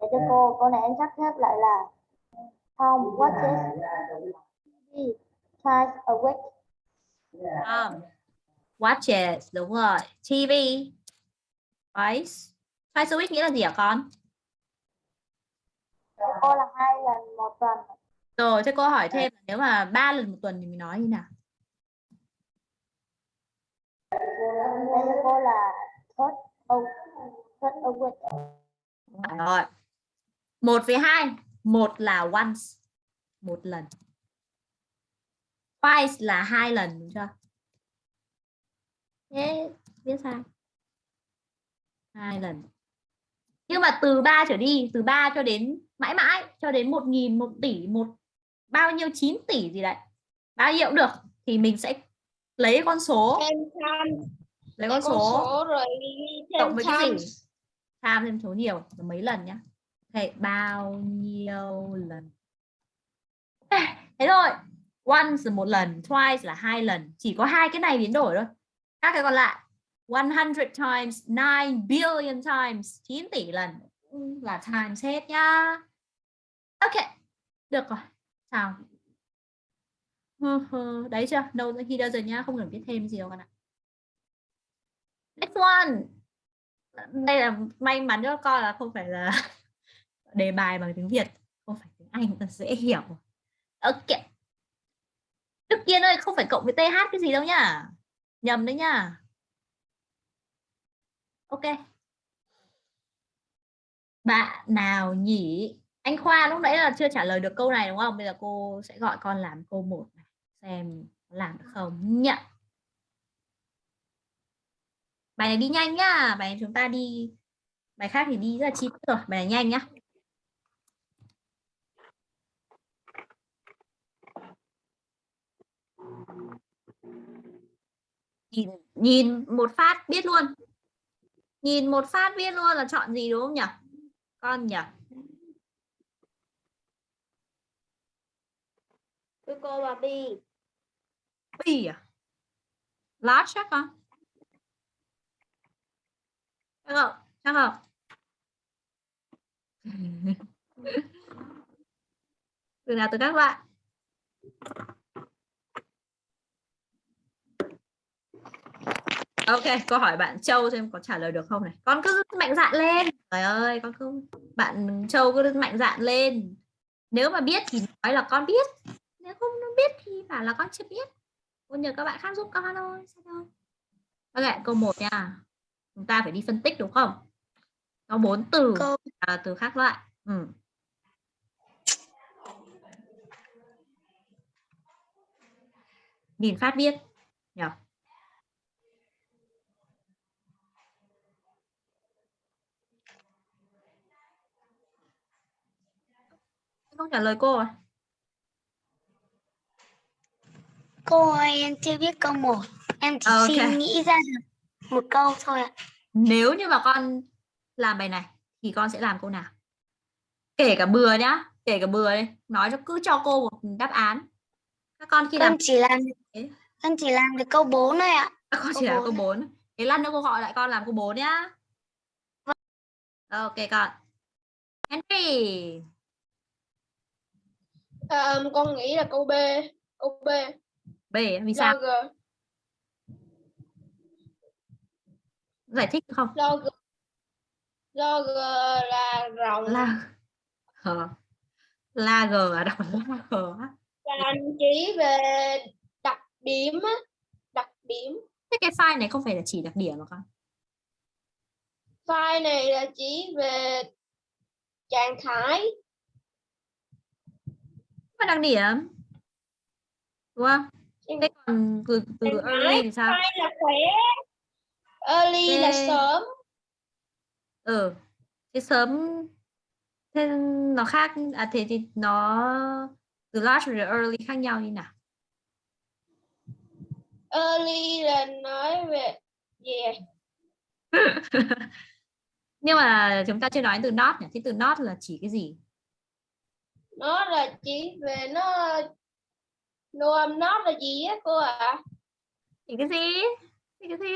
Để cho cô câu này em sắp xếp lại là Tom watches TV twice a week. Tom watches đúng rồi. TV twice twice a week nghĩa là gì hả con? Cho cô là hai lần một tuần. Rồi thế cô hỏi thêm là nếu mà ba lần một tuần thì mình nói như nào? Cho cô là third a, third a week Phải rồi. Một với hai. Một là once. Một lần. Twice là hai lần đúng chưa? Thế viết sai hai lần. Nhưng mà từ 3 trở đi từ 3 cho đến mãi mãi cho đến một nghìn một tỷ một bao nhiêu 9 tỷ gì đấy bao nhiêu cũng được thì mình sẽ lấy con số lấy con số. số rồi cộng với cái gì? Tham thêm số nhiều là mấy lần nhá. Ok bao nhiêu lần? *sighs* Thế thôi. Once là một lần twice là hai lần. Chỉ có hai cái này biến đổi thôi. Các cái còn lại. 100 times 9 billion times 9 tỷ lần. Là times hết nhá. Ok được rồi. Sao đấy chưa? Đâu khi đâu rồi nhá không cần biết thêm gì đâu con ạ next one đây là may mắn cho con là không phải là *laughs* đề bài bằng tiếng Việt, không phải tiếng Anh ta dễ hiểu. Ok. Đức Kiên ơi, không phải cộng với TH cái gì đâu nhá. Nhầm đấy nhá. Ok. Bạn nào nhỉ? Anh Khoa lúc nãy là chưa trả lời được câu này đúng không? Bây giờ cô sẽ gọi con làm câu 1 này, xem làm được không? Nhận bài này đi nhanh nhá. Bài này chúng ta đi bài khác thì đi rất là chi tiết rồi. Bài này nhanh nhá. Nhìn nhìn một phát biết luôn. Nhìn một phát biết luôn là chọn gì đúng không nhỉ? Con nhỉ? Cô là B B à? Large chắc không chắc không? Chắc không? *laughs* Từ nào từ các bạn? Ok câu hỏi bạn Châu xem có trả lời được không này. Con cứ mạnh dạn lên. Trời ơi con cứ bạn Châu cứ mạnh dạn lên. Nếu mà biết thì nói là con biết. Nếu không biết thì bảo là con chưa biết. Con nhờ các bạn khác giúp con thôi sao thôi ok câu 1 nha chúng ta phải đi phân tích đúng không có bốn từ Câu- là từ khác loại ừ. nhìn phát biết nhỉ không trả lời cô à Cô ơi, em chưa biết câu 1. Em chỉ Ok. xin nghĩ ra được một câu thôi ạ. nếu như mà con làm bài này thì con sẽ làm câu nào kể cả bừa nhá kể cả bừa đi nói cho cứ cho cô một đáp án các con khi làm Con chỉ làm Thế. con chỉ làm được câu 4 thôi ạ. các con câu chỉ làm bốn. câu 4 thế lát nữa cô gọi lại con làm câu 4 nhá ok con Henry À, con nghĩ là câu B. Câu B. B vì sao Log. Giải thích không Log. Log là rộng. la Ờ. la g à đọc là la g là chỉ về đặc điểm á. Đặc điểm. thế cái file này không phải là chỉ đặc điểm mà con File này là chỉ về trạng thái. mà đặc điểm đúng không thế còn từ từ early thì sao File là khỏe. Early là Ok. sớm. ừ thế sớm thế nó khác à thế thì nó từ large và early khác nhau như nào Early là nói về yeah. *laughs* nhưng mà chúng ta chưa nói từ not nhỉ thế từ not là chỉ cái gì Nó là chỉ về nó no I'm not là gì á cô ạ? chỉ cái gì chỉ cái gì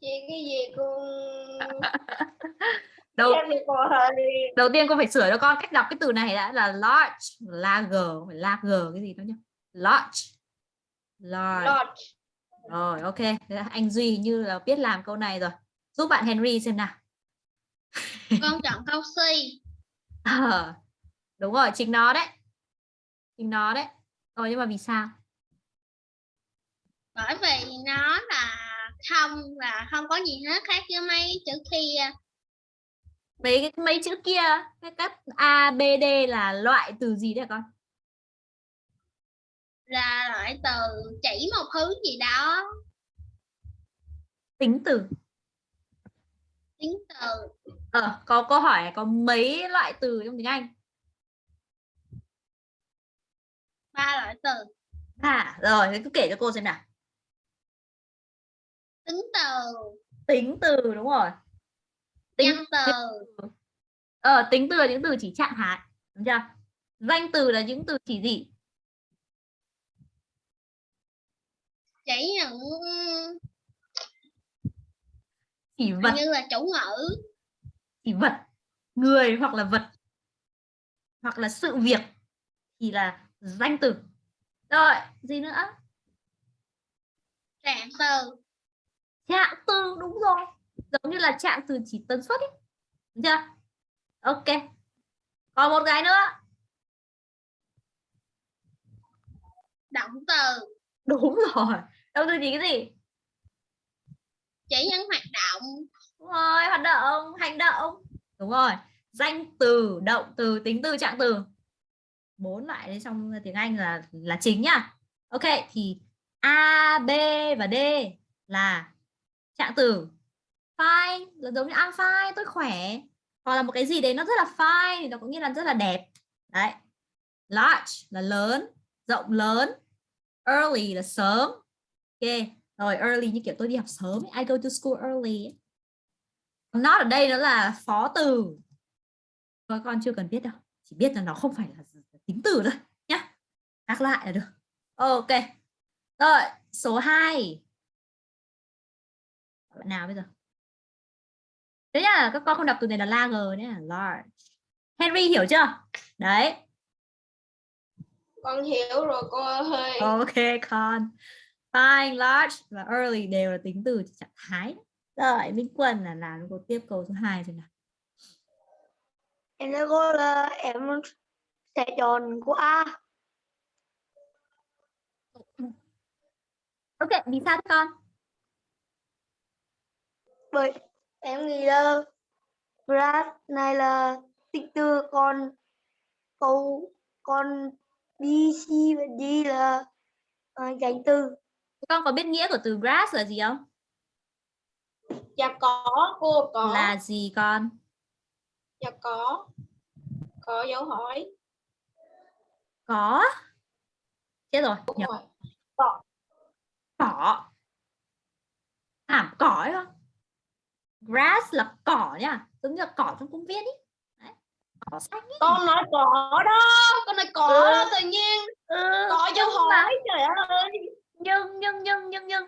Chị cái gì con *laughs* đầu đầu tiên cô phải sửa cho con cách đọc cái từ này đã là large là g phải là g cái gì đó nhá. Large. Large. Rồi ok. Anh duy như là biết làm câu này rồi. Giúp bạn Henry xem nào. *laughs* Con chọn câu C. Ờ, đúng rồi chính nó đấy. Chính nó đấy. Rồi nhưng mà vì sao? Bởi vì nó là không và không có gì hết khác với mấy chữ kia mấy cái mấy chữ kia cái cách A B D là loại từ gì đấy con? Là loại từ chỉ một thứ gì đó. Tính từ. Tính từ. Ờ có câu hỏi có mấy loại từ trong tiếng Anh? Ba loại từ. À rồi thế cứ kể cho cô xem nào tính từ. Tính từ đúng rồi. Tính nhân từ. Ờ tính từ là những từ chỉ trạng thái đúng chưa? Danh từ là những từ chỉ gì? Chỉ những chỉ vật. như là chủ ngữ. Chỉ vật người hoặc là vật hoặc là sự việc thì là danh từ. Rồi gì nữa? Trạng từ trạng từ đúng rồi. Giống như là trạng từ chỉ tần suất ấy đúng chưa? Ok. Còn một cái nữa. Động từ. Đúng rồi. Động từ chỉ cái gì? Chỉ những hoạt động. Đúng rồi hoạt động hành động. Đúng rồi. Danh từ động từ tính từ trạng từ. Bốn loại đấy trong tiếng Anh là là chính nhá. Ok thì A B và D là trạng từ fine là giống như I'm fine, tôi khỏe. Hoặc là một cái gì đấy nó rất là fine thì nó cũng nghĩa là rất là đẹp. Đấy. Large là lớn, rộng lớn. Early là sớm. Ok, rồi early như kiểu tôi đi học sớm. I go to school early not ở đây nó là phó từ. Các con chưa cần biết đâu, chỉ biết là nó không phải là tính từ thôi nhá. Nhắc lại là được. Ok, rồi, số 2 bạn nào bây giờ? Thế nhá các con không đọc từ này là large nhé large. Henry hiểu chưa? Đấy. Con hiểu rồi cô ơi. ok con. Fine large và early đều là tính từ trạng thái. Rồi Minh Quân là làm cô tiếp câu số 2 rồi nào. Em nói cô là em sẽ chọn của A. ok vì sao con Bởi em nghĩ là grad này là tính từ còn câu còn B, C và D là uh, danh từ. con có biết nghĩa của từ grass là gì không Dạ có cô có. là gì con Dạ có. Có dấu hỏi. có chết rồi Đúng nhập rồi. cỏ thảm cỏ ấy không grass là cỏ nhá giống như là cỏ trong công viên ý. Đấy. cỏ xanh ý. con nói cỏ đó con nói cỏ Ừ. đó tự nhiên. Ừ, cỏ vô mà- hỏi trời ơi. Nhưng nhưng nhưng nhưng nhưng.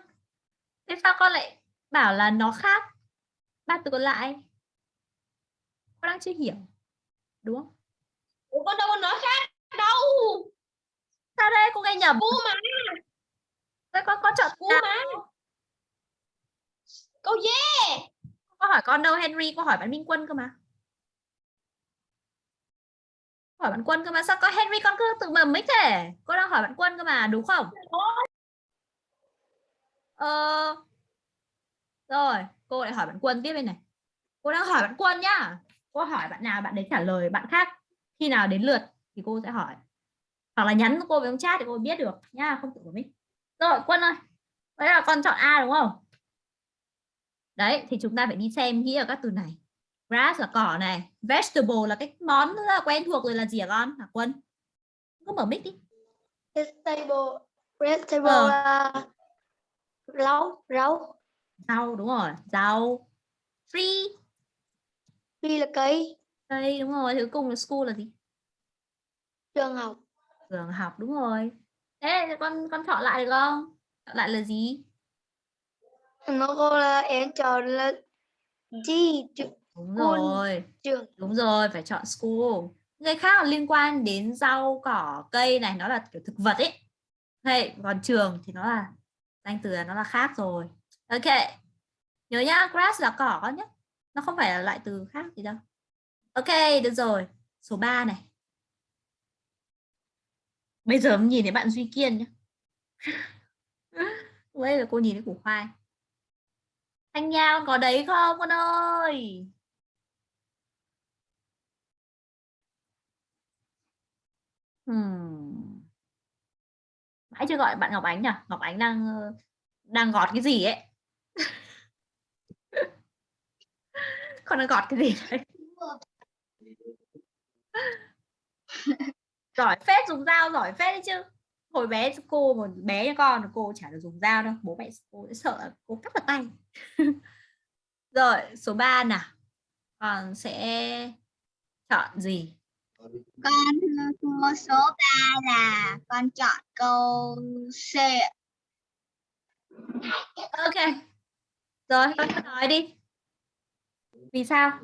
Thế sao con lại bảo là nó khác? Ba từ còn lại. Con đang chưa hiểu đúng không? Ủa, con đâu có nói khác đâu. Sao đây? Cô nghe nhầm. Cú mà Thế con con chọn cú mà câu dê Cô hỏi con đâu Henry, cô hỏi bạn Minh Quân cơ mà. Hỏi bạn Quân cơ mà sao có Henry con cứ tự mầm mấy thế? Cô đang hỏi bạn Quân cơ mà, đúng không? Ờ. Rồi, cô lại hỏi bạn Quân tiếp bên này. Cô đang hỏi bạn Quân nhá. Cô hỏi bạn nào bạn đấy trả lời bạn khác. Khi nào đến lượt thì cô sẽ hỏi. Hoặc là nhắn cô với ông chat thì cô biết được nhá, không tự của mình. Rồi, Quân ơi. đấy là con chọn A đúng không? Đấy, thì chúng ta phải đi xem nghĩa ở các từ này. Grass là cỏ này, vegetable là cái món rất là quen thuộc rồi là gì hả con? Hả Quân? Cứ mở mic đi. vegetable vegetable Ờ. là rau rau Rau đúng rồi, rau. Tree, phi là cây cây đúng rồi, thứ cùng là school là gì? trường học Trường học đúng rồi. Thế con con chọn lại được không? Chọn lại là gì? Nó cô là em chọn là trường Đúng rồi. trường Đúng rồi, phải chọn school. Người khác liên quan đến rau, cỏ, cây này nó là kiểu thực vật ấy. Hay, còn trường thì nó là danh từ là nó là khác rồi. Ok. Nhớ nhá, grass là cỏ con nhé. Nó không phải là loại từ khác gì đâu. Ok, được rồi. Số 3 này. Bây giờ mình nhìn thấy bạn Duy Kiên nhé. Đây là cô nhìn thấy củ khoai. Thanh Nha có đấy không con ơi? Hmm. Mãi chưa gọi bạn Ngọc Ánh nhỉ? Ngọc Ánh đang ờ, đang gọt cái gì ấy? *laughs* Con đang gọt cái gì đấy? *laughs* giỏi phết dùng dao giỏi phết đấy chứ. Hồi bé cô mà bé như con cô chả được dùng dao đâu. Bố mẹ cô sẽ sợ cô cắt vào tay. *laughs* Rồi, số 3 nào. Con sẽ chọn gì? Con thưa cô số 3 là con chọn câu C. Ok. Rồi, con nói đi. Vì sao?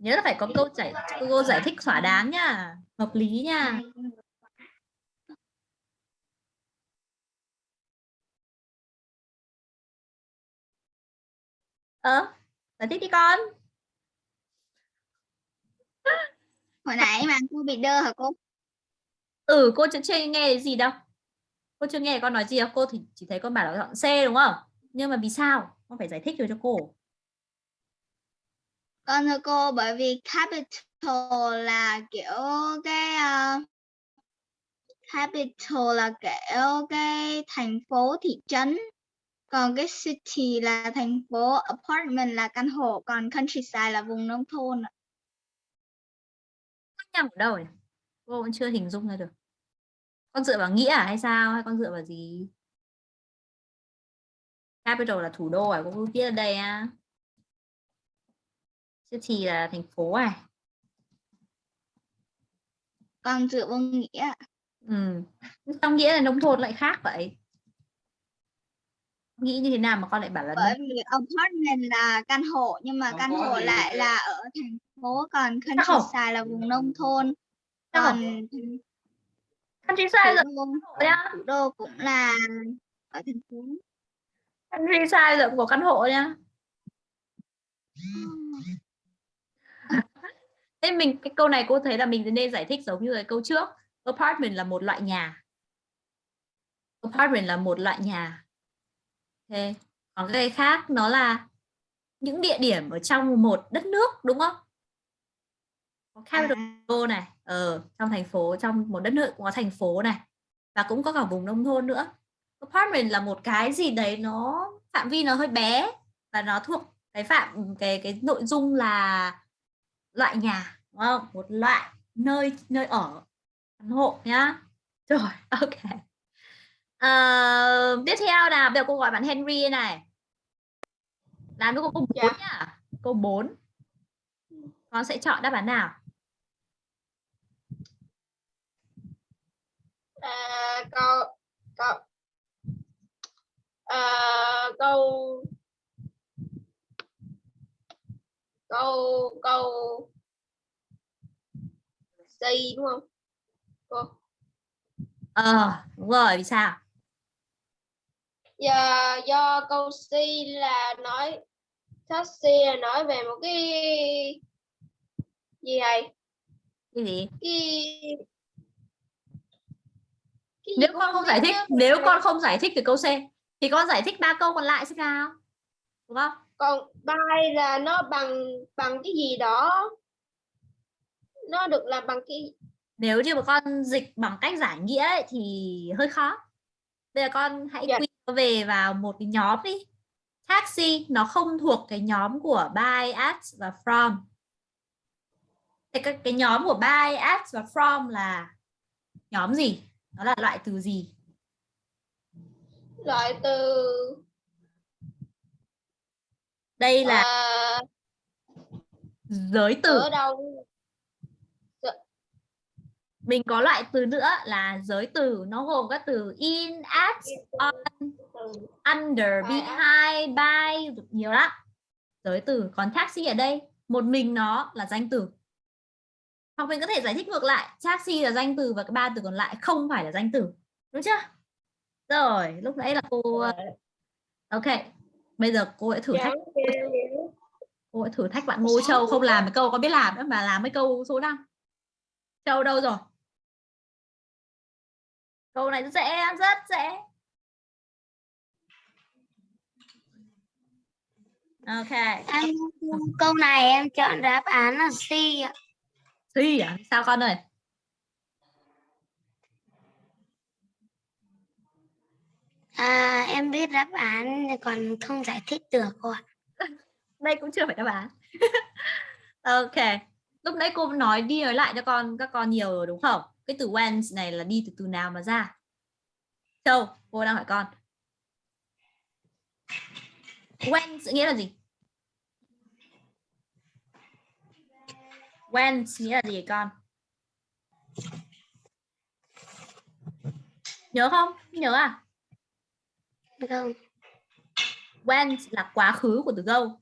Nhớ là phải có câu giải cô giải thích thỏa đáng nha, hợp lý nha. Ờ, giải thích đi con. Hồi nãy mà cô bị đơ hả cô? Ừ, cô chưa, chưa nghe gì đâu. Cô chưa nghe con nói gì đâu. Cô thì chỉ thấy con bảo là chọn C đúng không? Nhưng mà vì sao? Con phải giải thích rồi cho cô. Con thưa cô bởi vì capital là kiểu cái uh, capital là kiểu cái thành phố thị trấn còn cái city là thành phố apartment là căn hộ còn countryside là vùng nông thôn. Khác nhau ở đâu nhỉ? Cô vẫn chưa hình dung ra được. Con dựa vào nghĩa à hay sao? Hay con dựa vào gì? Capital là thủ đô à? Cô viết ở đây à? City là thành phố à? còn dựa vào nghĩa. Ừ. Trong nghĩa là nông thôn lại khác vậy. Nghĩ như thế nào mà con lại bảo là bởi vì apartment là căn hộ nhưng mà căn hộ lại là ở thành phố còn countryside là vùng nông thôn còn countryside là nhá. thủ đô cũng là ở thành phố Countryside là của căn hộ nhá. Thế mình cái câu này cô thấy là mình nên giải thích giống như cái câu trước. Apartment là một loại nhà. Apartment là một loại nhà. Ok. Còn cái khác nó là những địa điểm ở trong một đất nước đúng không? Có capital À. này, ở trong thành phố, trong một đất nước cũng có thành phố này và cũng có cả vùng nông thôn nữa. Apartment là một cái gì đấy nó phạm vi nó hơi bé và nó thuộc cái phạm cái cái nội dung là loại nhà đúng không? Một loại nơi nơi ở căn hộ nhá. Rồi, *laughs* ok. Ờ, tiếp theo nào, bây giờ cô gọi bạn Henry này. Làm cho cô câu 4 nhá. Câu 4. con sẽ chọn đáp án nào à, câu câu à, câu câu câu C đúng không? Cô? Ờ đúng rồi vì sao? Do do câu C là nói taxi là nói về một cái gì này cái gì? Cái cái nếu con không giải thích nếu con không giải thích được câu C thì con giải thích ba câu còn lại xem nào. Đúng không còn by là nó bằng bằng cái gì đó? Nó được làm bằng cái nếu như mà con dịch bằng cách giải nghĩa ấy, thì hơi khó. Bây giờ con hãy Dạ. quy về vào một cái nhóm đi. Taxi nó không thuộc cái nhóm của by at và from. Thế cái, cái nhóm của by at và from là nhóm gì? Nó là loại từ gì? Loại từ đây là à, giới từ. Ở đâu mình có loại từ nữa là giới từ. Nó gồm các từ in at on under behind by nhiều lắm. Giới từ còn taxi ở đây. Một mình nó là danh từ. Hoặc mình có thể giải thích ngược lại. Taxi là danh từ và cái ba từ còn lại không phải là danh từ. Đúng chưa? Rồi lúc nãy là cô ok bây giờ cô sẽ thử Dạ, thách cô sẽ thử thách bạn Ngô Châu không làm cái câu có biết làm nữa mà làm cái câu số 5 Châu đâu rồi? Câu này rất dễ rất dễ. Ok. Em câu này em chọn đáp án là C ạ. Suy à? Sao con ơi? À, em biết đáp án còn không giải thích được cô ạ. *laughs* Đây cũng chưa phải đáp án. *laughs* ok. Lúc nãy cô nói đi nói lại cho con các con nhiều rồi đúng không? Cái từ when này là đi từ từ nào mà ra? Châu, cô đang hỏi con. When nghĩa là gì? When nghĩa là gì con? Nhớ không? Nhớ à? Không, Went là quá khứ của từ go.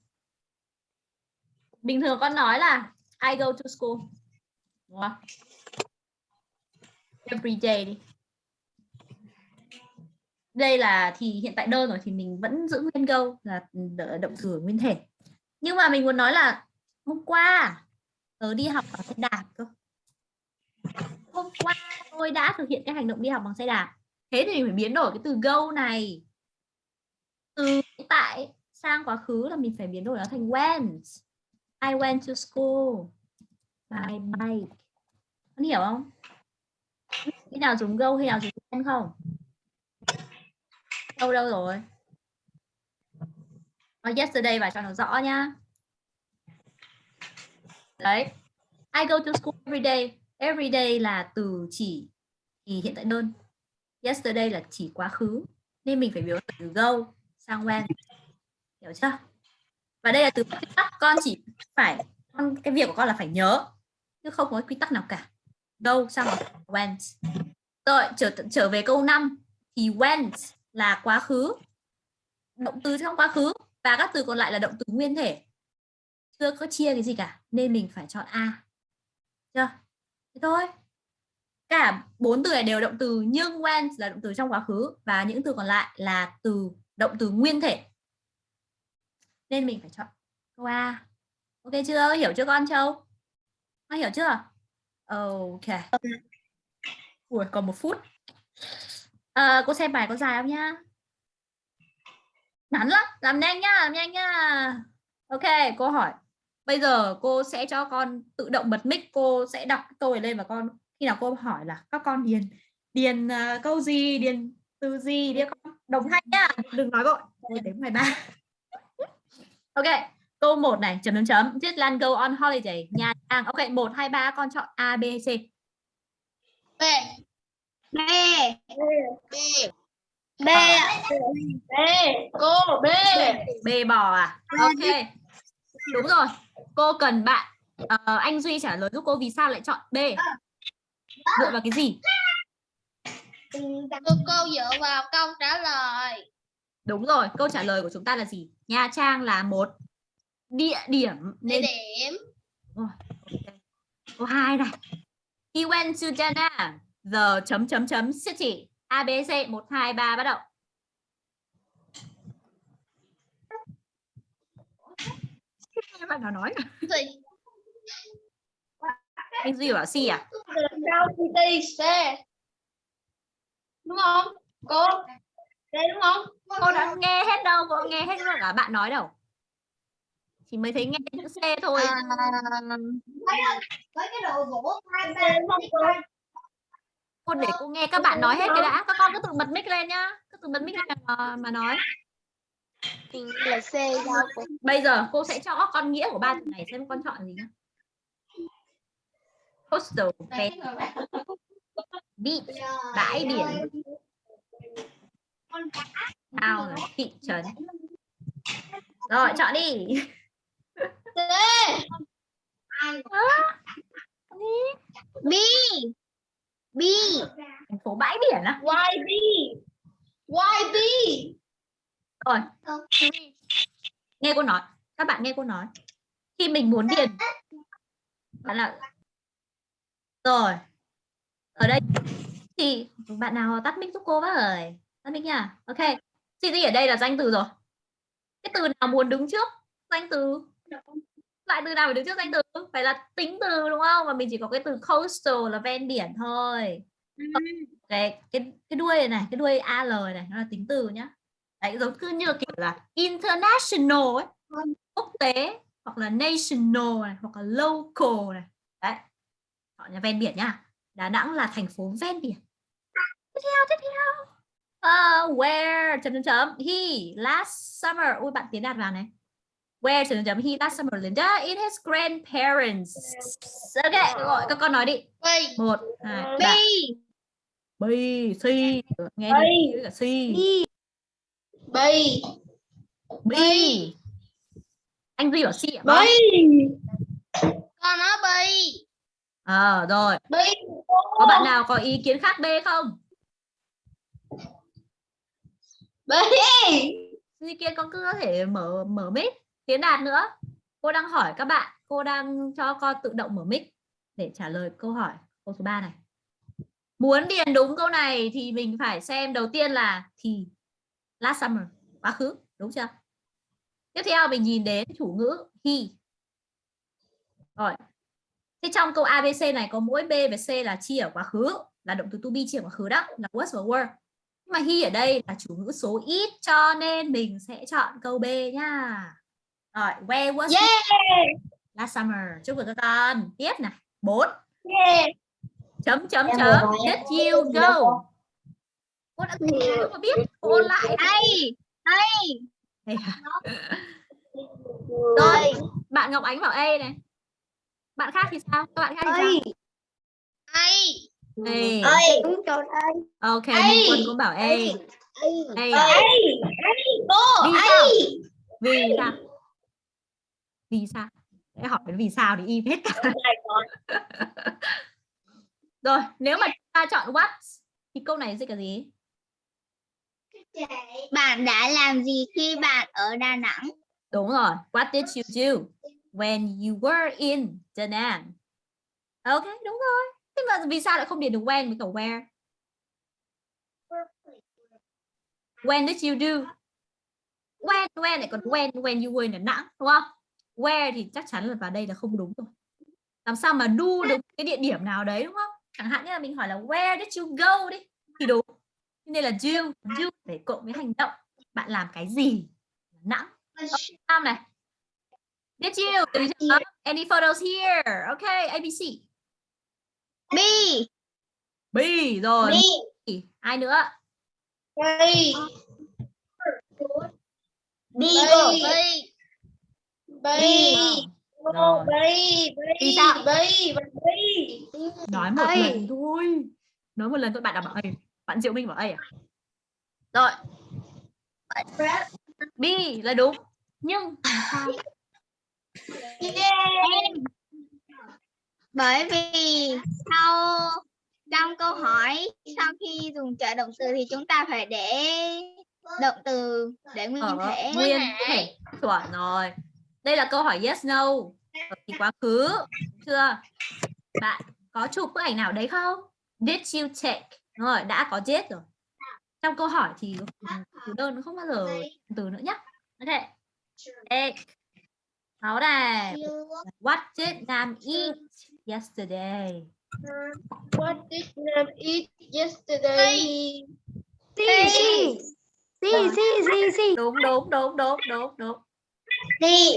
Bình thường con nói là I go to school. Đúng không? Every day đi. Đây là thì hiện tại đơn rồi thì mình vẫn giữ nguyên go là động từ nguyên thể. Nhưng mà mình muốn nói là hôm qua tớ đi học bằng xe đạp cơ. Hôm qua tôi đã thực hiện cái hành động đi học bằng xe đạp. Thế thì mình phải biến đổi cái từ go này từ hiện tại sang quá khứ là mình phải biến đổi nó thành went. I went to school by bike. Con hiểu không? Khi nào dùng go, khi nào dùng went không? Đâu đâu rồi? Nói yesterday và cho nó rõ nhá. Đấy. I go to school every day. Every day là từ chỉ thì hiện tại đơn. Yesterday là chỉ quá khứ. Nên mình phải biến từ go sang when hiểu chưa? Và đây là từ quy tắc, con chỉ phải, con, cái việc của con là phải nhớ, chứ không có quy tắc nào cả. Go sang bằng went. Rồi, trở trở về câu 5 thì went là quá khứ. Động từ trong quá khứ và các từ còn lại là động từ nguyên thể. Chưa có chia cái gì cả, nên mình phải chọn a. Chưa? Thế thôi. Cả bốn từ này đều động từ, nhưng when là động từ trong quá khứ và những từ còn lại là từ động từ nguyên thể. Nên mình phải chọn câu A. Ok chưa? Hiểu chưa con Châu? Con hiểu chưa? Ok. Ui, còn một phút. À, cô xem bài có dài không nhá? Ngắn lắm. Làm nhanh nhá làm nhanh nhá. Ok cô hỏi. Bây giờ cô sẽ cho con tự động bật mic. Cô sẽ đọc câu này lên và con khi nào cô hỏi là các con điền điền uh, câu gì? Điền từ gì? Đi con đồng thanh nhá đừng nói vội. Đến 13 *laughs* ok câu 1 này chấm chấm chấm. Tuyết Lan go on holiday. Nha Trang ok 1 2 3 con chọn A B C. B. B. B. B. B. Cô B. B bò à? Ok. Đúng rồi. Cô cần bạn Ờ, anh Duy trả lời giúp cô vì sao lại chọn B? Dựa vào cái gì Thưa cô dựa vào câu trả lời. đúng rồi câu trả lời của chúng ta là gì? Nha Trang là một địa điểm Địa nên điểm. câu hai này. He went to Da Nang the chấm chấm chấm city. ABC 1 2 3 bắt đầu. Bạn nào nói. Anh Duy bảo C à? Sao PT C đúng không? Cô? Đây đúng không? Cô đã nghe hết đâu cô nghe hết rồi cả bạn nói đâu. Chỉ mới thấy nghe chữ C thôi. À, cái đồ gỗ cô để cô nghe các bạn nói hết cái đã. Các con cứ tự bật mic lên nhá. Cứ tự bật mic lên mà, mà nói. Hình là C bây giờ cô sẽ cho con nghĩa của ba từ này xem con chọn gì nhá. Coastal beach bãi biển. town là thị trấn. Rồi chọn đi. B. B. thành phố bãi biển á. YB YB rồi. Nghe cô nói. Các bạn nghe cô nói. Khi mình muốn điền. Bạn là rồi thì bạn nào tắt mic giúp cô với tắt mic nha ok gì gì ở đây là danh từ rồi. Cái từ nào muốn đứng trước? Danh từ. Lại từ nào phải đứng trước danh từ? Phải là tính từ đúng không? Và mình chỉ có cái từ coastal là ven biển thôi. Cái cái cái đuôi này, này cái đuôi al này nó là tính từ nhá. Đấy giống cứ như kiểu là international ấy. Quốc tế hoặc là national này hoặc là local này. Đấy chọn nhà ven biển nhá Đà Nẵng là thành phố ven biển. Tiếp theo tiếp theo. Uh, where chấm chấm chấm. He last summer. Ui bạn tiến đạt vào này. Where chấm chấm chấm. He last summer Linda in his grandparents. Ok gọi các con nói đi. B. một hai B. ba. B C nghe B. đi. Cả C B B anh Duy bảo C ạ. B Con nói B. ờ rồi. B. Có bạn nào có ý kiến khác B không? B. Ý kiến con cứ có thể mở mở mic tiến đạt nữa. Cô đang hỏi các bạn cô đang cho con tự động mở mic để trả lời câu hỏi câu số 3 này. Muốn điền đúng câu này thì mình phải xem đầu tiên là thì last summer quá khứ đúng chưa? Tiếp theo mình nhìn đến chủ ngữ he. Rồi thế trong câu abc này có mỗi b và c là chia ở quá khứ là động từ to be chia ở quá khứ đó là was và were. Nhưng mà he ở đây là chủ ngữ số ít cho nên mình sẽ chọn câu b nha. Rồi where was he yeah last summer. Chúc mừng các con. Tiếp này. 4 yeah chấm chấm Em chấm. did you go. cô đã cô có biết. Cô lại. Đây à? rồi bạn Ngọc Ánh bảo A này bạn khác thì sao? Các bạn khác thì sao? A. A Ơi, đúng chọn A. ok. Minh Quân cũng bảo A A. À? Cô vì sao? Vì sao? Vì sao? Để hỏi vì sao thì im hết cả. *laughs* Rồi nếu mà chúng ta chọn what thì câu này dịch là gì? Bạn đã làm gì khi bạn ở Đà Nẵng? Đúng rồi. What did you do when you were in Da Nang? Ok, đúng rồi. Thế mà vì sao lại không điền được when với cả where? When did you do? When, when lại còn when, when you were in Đà Nẵng, đúng không? Where thì chắc chắn là vào đây là không đúng rồi. Làm sao mà do được cái địa điểm nào đấy đúng không? Chẳng hạn như là mình hỏi là where did you go đi thì đúng. Nên là do, do để cộng với hành động. Bạn làm cái gì? Đà Nẵng. Nam này. Did you? Did you any photos here? Okay, ABC. B. B rồi. B Ai nữa? B B. B. B Rồi. B Vì sao? B B Nói một lần thôi. Nói một lần thôi bạn đã bảo A. Bạn Diệu Minh bảo A à? Rồi. B là đúng. Nhưng *laughs* làm bởi vì sau trong câu hỏi sau khi dùng trợ động từ thì chúng ta phải để động từ để nguyên ở thể. nguyên thể. Chuẩn rồi. Đây là câu hỏi yes no. Ở thì quá khứ chưa? Bạn có chụp bức ảnh nào đấy không? Did you take Đúng rồi đã có did rồi. Trong câu hỏi thì từ đơn không bao giờ từ nữa nhé ok. Take sáu này what did Nam eat yesterday? What did Nam eat yesterday? Si. Si, si, si, si. đúng đúng đúng đúng đúng đúng. Vì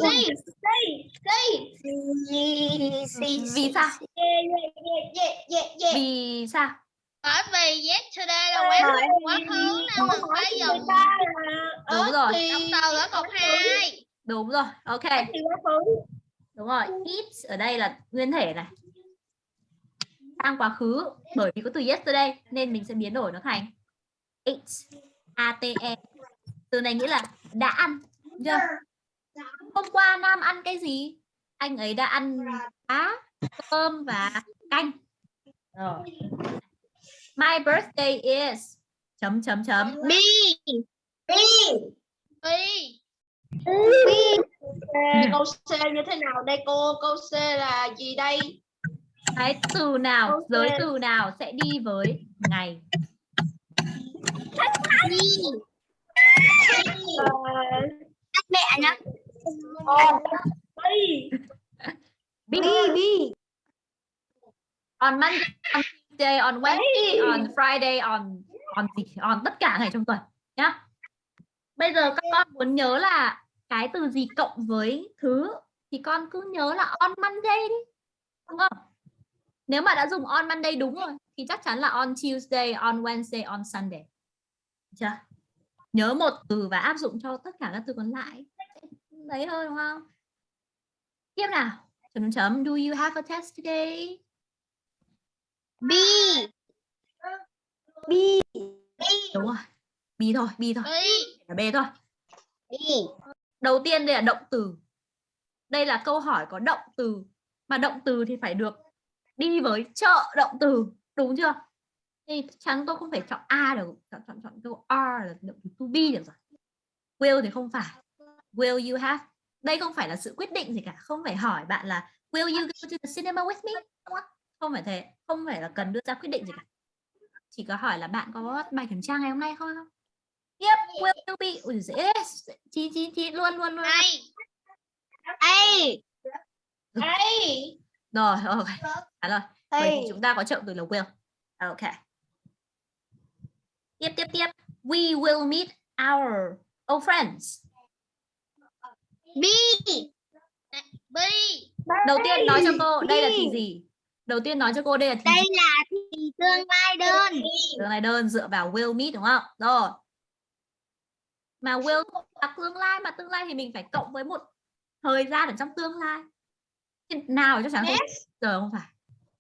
sao? Yeah, yeah, yeah, yeah, yeah, yeah. vì sao? Bởi vì yesterday là quen thuộc quá khứ nên mình phải dùng. đúng ở rồi. động từ ở cột hai đúng rồi ok. Đúng rồi eat ở đây là nguyên thể này. Sang quá khứ bởi vì có từ yesterday nên mình sẽ biến đổi nó thành ate ate từ này nghĩa là đã ăn chưa? Hôm qua nam ăn cái gì? Anh ấy đã ăn cá cơm và canh. Rồi. My birthday is chấm chấm chấm. B y *laughs* Câu C như thế nào đây cô? Câu C là gì đây? cái từ nào giới từ nào sẽ đi với ngày Ờ, mẹ nhá Bi. Bi. Bi, on Monday, on Tuesday, on Wednesday, on Friday, on on gì? on tất cả ngày trong tuần nhá. Bây giờ các con muốn nhớ là cái từ gì cộng với thứ thì con cứ nhớ là on Monday đi. Đúng không? Nếu mà đã dùng on Monday đúng rồi thì chắc chắn là on Tuesday, on Wednesday, on Sunday. Được Chưa? Nhớ một từ và áp dụng cho tất cả các từ còn lại. Đấy thôi đúng không? Tiếp nào. Chấm chấm. Do you have a test today? B bi, đúng rồi bi thôi bi thôi. Là b thôi. B đầu tiên đây là động từ. Đây là câu hỏi có động từ. Mà động từ thì phải được đi với trợ động từ. Đúng chưa? Thì chắc chắn tôi không phải chọn a được. Chọn chọn chọn câu r là động từ to be được rồi. Will thì không phải. Will you have? Đây không phải là sự quyết định gì cả. Không phải hỏi bạn là will you go to the cinema with me? Không phải thế. Không phải là cần đưa ra quyết định gì cả. Chỉ có hỏi là bạn có bài kiểm tra ngày hôm nay không Yep, will you be? Ui, dễ. Chị, chị, chị, luôn, luôn, luôn. a A Đây. Rồi, ok. Trả lời. Bởi vì Hey. chúng ta có trợ từ là will. Ok. Tiếp, tiếp, tiếp. We will meet our old friends. B b Đầu tiên nói cho cô, đây là thì gì? Đầu tiên nói cho cô đây là thì đây là thì tương lai đơn Từ này đơn dựa vào will meet đúng không? Rồi. Mà will là tương lai mà tương lai thì mình phải cộng với một thời gian ở trong tương lai. Nào chắc chắn không giờ không phải.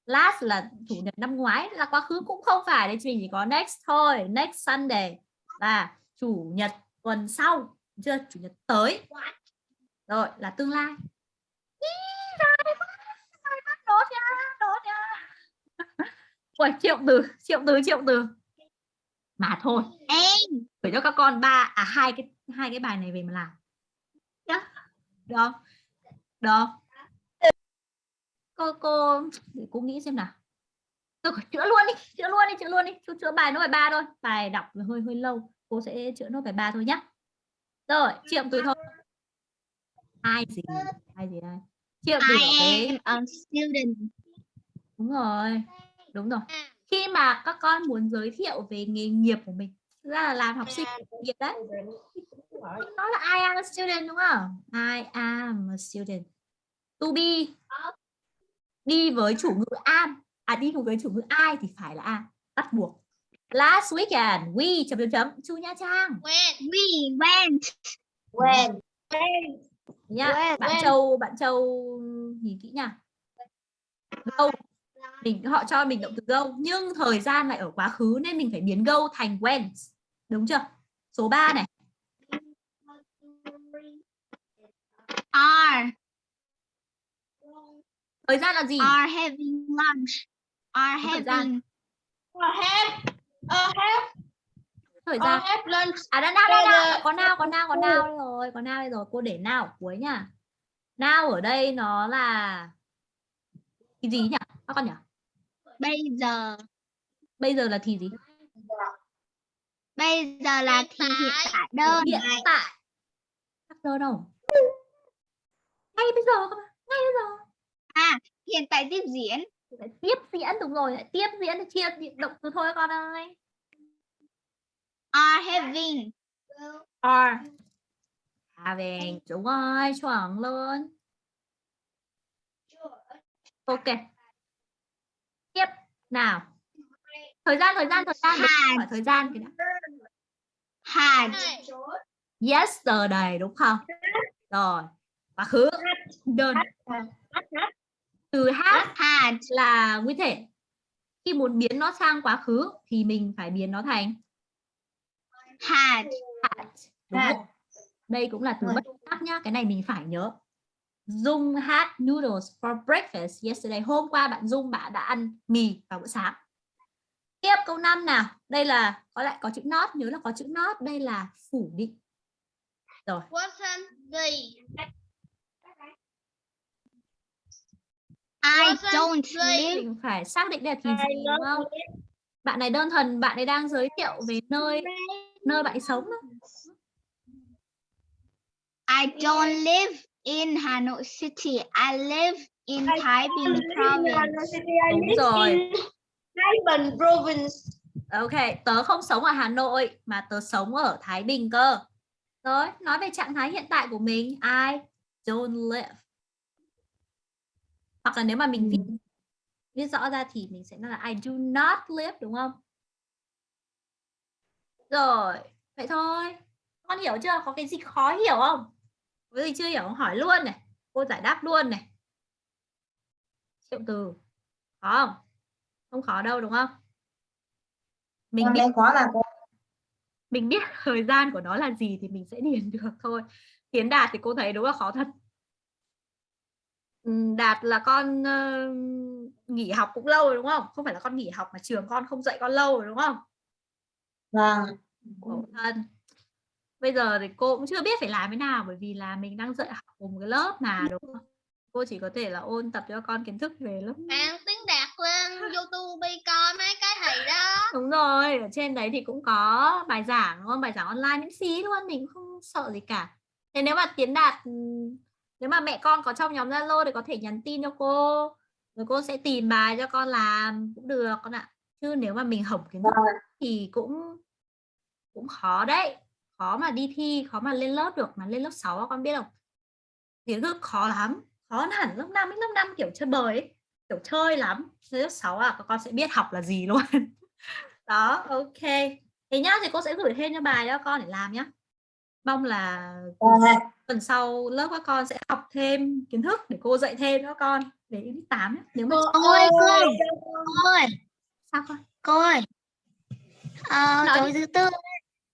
Last là chủ nhật năm ngoái là quá khứ cũng không phải đấy mình chỉ có next thôi, next Sunday là chủ nhật tuần sau, chưa? Chủ nhật tới. Rồi là tương lai. Ui, triệu từ, triệu từ, triệu từ. Mà thôi, A gửi cho các con ba à hai cái hai cái bài này về mà làm. Nhá. Được không? Được không? Cô cô để cô nghĩ xem nào. Tôi chữa luôn đi, chữa luôn đi, chữa luôn đi. Chú chữa bài nốt bài ba thôi. Bài đọc hơi hơi lâu. Cô sẽ chữa nốt bài ba thôi nhá. Rồi, triệu từ thôi. Ai gì? Ai gì đây? Triệu từ ở I cái a student Đúng rồi, đúng rồi. Khi mà các con muốn giới thiệu về nghề nghiệp của mình, ra là làm học sinh nghiệp đấy. Nó là I am a student đúng không? I am a student. To be đi với chủ ngữ am, à đi cùng với chủ ngữ I thì phải là am, bắt buộc. Last weekend, we chấm chấm chấm to Nha Trang when We went When, nhá. When, Bạn when. Châu, bạn Châu nhìn kỹ nha. Go mình họ cho mình động từ go nhưng thời gian lại ở quá khứ nên mình phải biến go thành went đúng chưa? Số 3 này. Are. Thời gian là gì? Are having lunch. Are gian. having. Uh, have have thời gian. have lunch. À đã nào nào Đây nào? Có nào có nào có nào rồi có nào rồi. Cô để nào ở cuối nha. Nào ở đây nó là cái gì nhỉ? Các con nhỉ bây giờ. bây giờ là thì gì? Bây giờ là thì hiện tại. đơn. hiện tại. Đơn đâu? Ngay bây giờ mà. Ngay bây giờ. À, hiện tại tiếp diễn. tiếp diễn đúng rồi tiếp diễn thì chia động từ thôi con ơi. Are having. are. Having. Đúng rồi chuẩn luôn. Ok nào. Thời gian thời gian thời gian. Hỏi thời gian cái đã. Had. yesterday đúng không? Rồi. Quá khứ. Đơn. Từ had Had. là nguyên thể. Khi muốn biến nó sang quá khứ thì mình phải biến nó thành Had. had đúng Had. đây cũng là từ bất tác nhá. Cái này mình phải nhớ Dung had noodles for breakfast yesterday. Hôm qua bạn Dung bạn đã ăn mì vào bữa sáng. Tiếp câu 5 nào. Đây là có lại có chữ not nhớ là có chữ not. Đây là phủ định. Rồi. Wasn't the I don't live. mình phải xác định là thì gì đúng không? bạn này đơn thuần bạn ấy đang giới thiệu về nơi nơi bạn ấy sống đó. I don't live in Hanoi City. I live in Thái Bình province. đúng rồi. Thái Bình province. Ok tớ không sống ở Hà Nội mà tớ sống ở Thái Bình cơ. Rồi nói về trạng thái hiện tại của mình. I don't live. Hoặc là nếu mà mình viết viết rõ ra thì mình sẽ nói là I do not live đúng không? Rồi vậy thôi. Con hiểu chưa? Có cái gì khó hiểu không có gì chưa hiểu không hỏi luôn này cô giải đáp luôn này. Triệu từ khó không? Không khó đâu đúng không? Mình biết khó là cô. mình biết *laughs* thời gian của nó là gì thì mình sẽ điền *laughs* được thôi. Tiến đạt thì cô thấy đúng là khó thật. Ừm, đạt là con ờ, nghỉ học cũng lâu rồi đúng không? Không phải là con nghỉ học mà trường con không dạy con lâu rồi đúng không? Vâng. khổ thân bây giờ thì cô cũng chưa biết phải làm thế nào bởi vì là mình đang dạy học cùng cái lớp mà đúng không? Cô chỉ có thể là ôn tập cho con kiến thức về lớp. Bạn tiếng đạt lên youtube coi mấy cái thầy đó. Đúng rồi ở trên đấy thì cũng có bài giảng đúng không? Bài giảng online miễn phí luôn mình cũng không sợ gì cả. Thế nếu mà tiến đạt ừm, nếu mà mẹ con có trong nhóm zalo thì có thể nhắn tin cho cô rồi cô sẽ tìm bài cho con làm cũng được con ạ. Chứ nếu mà mình hỏng kiến thức thì cũng cũng khó đấy khó mà đi thi khó mà lên lớp được mà lên lớp 6 con biết không? Kiến thức khó lắm khó hẳn lớp 5 ấy lớp 5 kiểu chơi bời ấy kiểu chơi lắm. Lên lớp 6 à các con sẽ biết học là gì luôn. *laughs* Đó ok. Thế nhá thì cô sẽ gửi thêm cho bài cho con để làm nhá. Mong là Vâng ạ. tuần sau lớp các con sẽ học thêm kiến thức để cô dạy thêm cho các con để 8 nhá. nếu mà Cô ơi, cô, cô ơi, sao con? cô ơi. Ờ, Nói tối thứ tư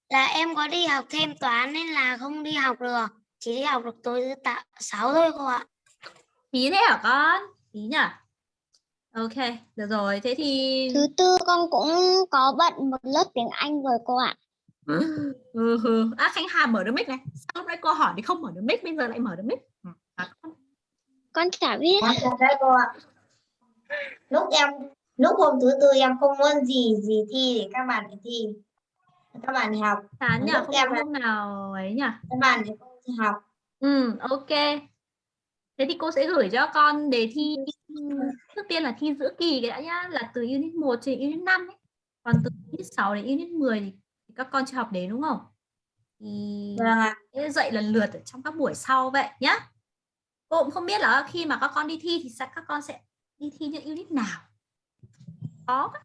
là em có đi học thêm toán nên là không đi học được. Chỉ đi học được tối thứ tạ, sáu thôi cô ạ. tí thế hả con tí nhỉ ok được rồi thế thì Thứ tư con cũng có bận một lớp tiếng Anh rồi cô ạ. *laughs* ừ, ừ. à Khánh Hà mở được mic này sao lúc nãy cô hỏi thì không mở được mic bây giờ lại mở được mic Ừ, à, con- Con chả biết. Con đấy cô ạ. Lúc em lúc hôm thứ tư em không muốn gì gì thi thì các bạn phải thi. Các bạn thì học, chán nhỉ không em hôm nào ấy nhỉ các bạn thì không học. Ừ, ok. Thế thì cô sẽ gửi cho con đề thi trước tiên là thi giữa kỳ cái đã nhá, là từ unit 1 đến unit 5 ấy. Còn từ unit 6 đến unit 10 thì, các con chưa học đến đúng không? Thì Vâng dạy lần lượt ở trong các buổi sau vậy nhá. Cô cũng không biết là khi mà các con đi thi thì các con sẽ đi thi những unit nào. Có quá.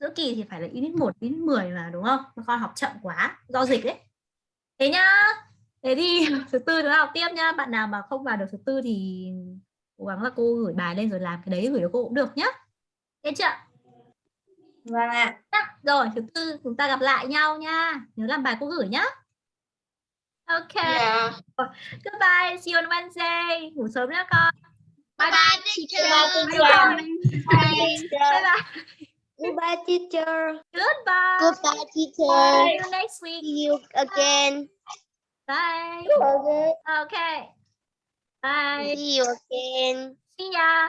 Giữa kỳ thì phải là unit 1, unit 10 mà đúng không? Các con học chậm quá do dịch đấy. Thế nhá. Thế thì *laughs* thứ tư chúng ta học tiếp nhá. Bạn nào mà không vào được thứ tư thì cố gắng là cô gửi bài lên rồi làm cái đấy gửi cho cô cũng được nhá. Thế chưa? Vâng ạ. Nhá. Rồi, thứ tư chúng ta gặp lại nhau nha. Nhớ làm bài cô gửi nhá. Ok. dạ Goodbye. See you on Wednesday. Ngủ sớm nhá con. bye bye Bye teacher. bye bye Goodbye teacher. goodbye Goodbye teacher. see you next week See you again. bye ok okay bye See you again. see ya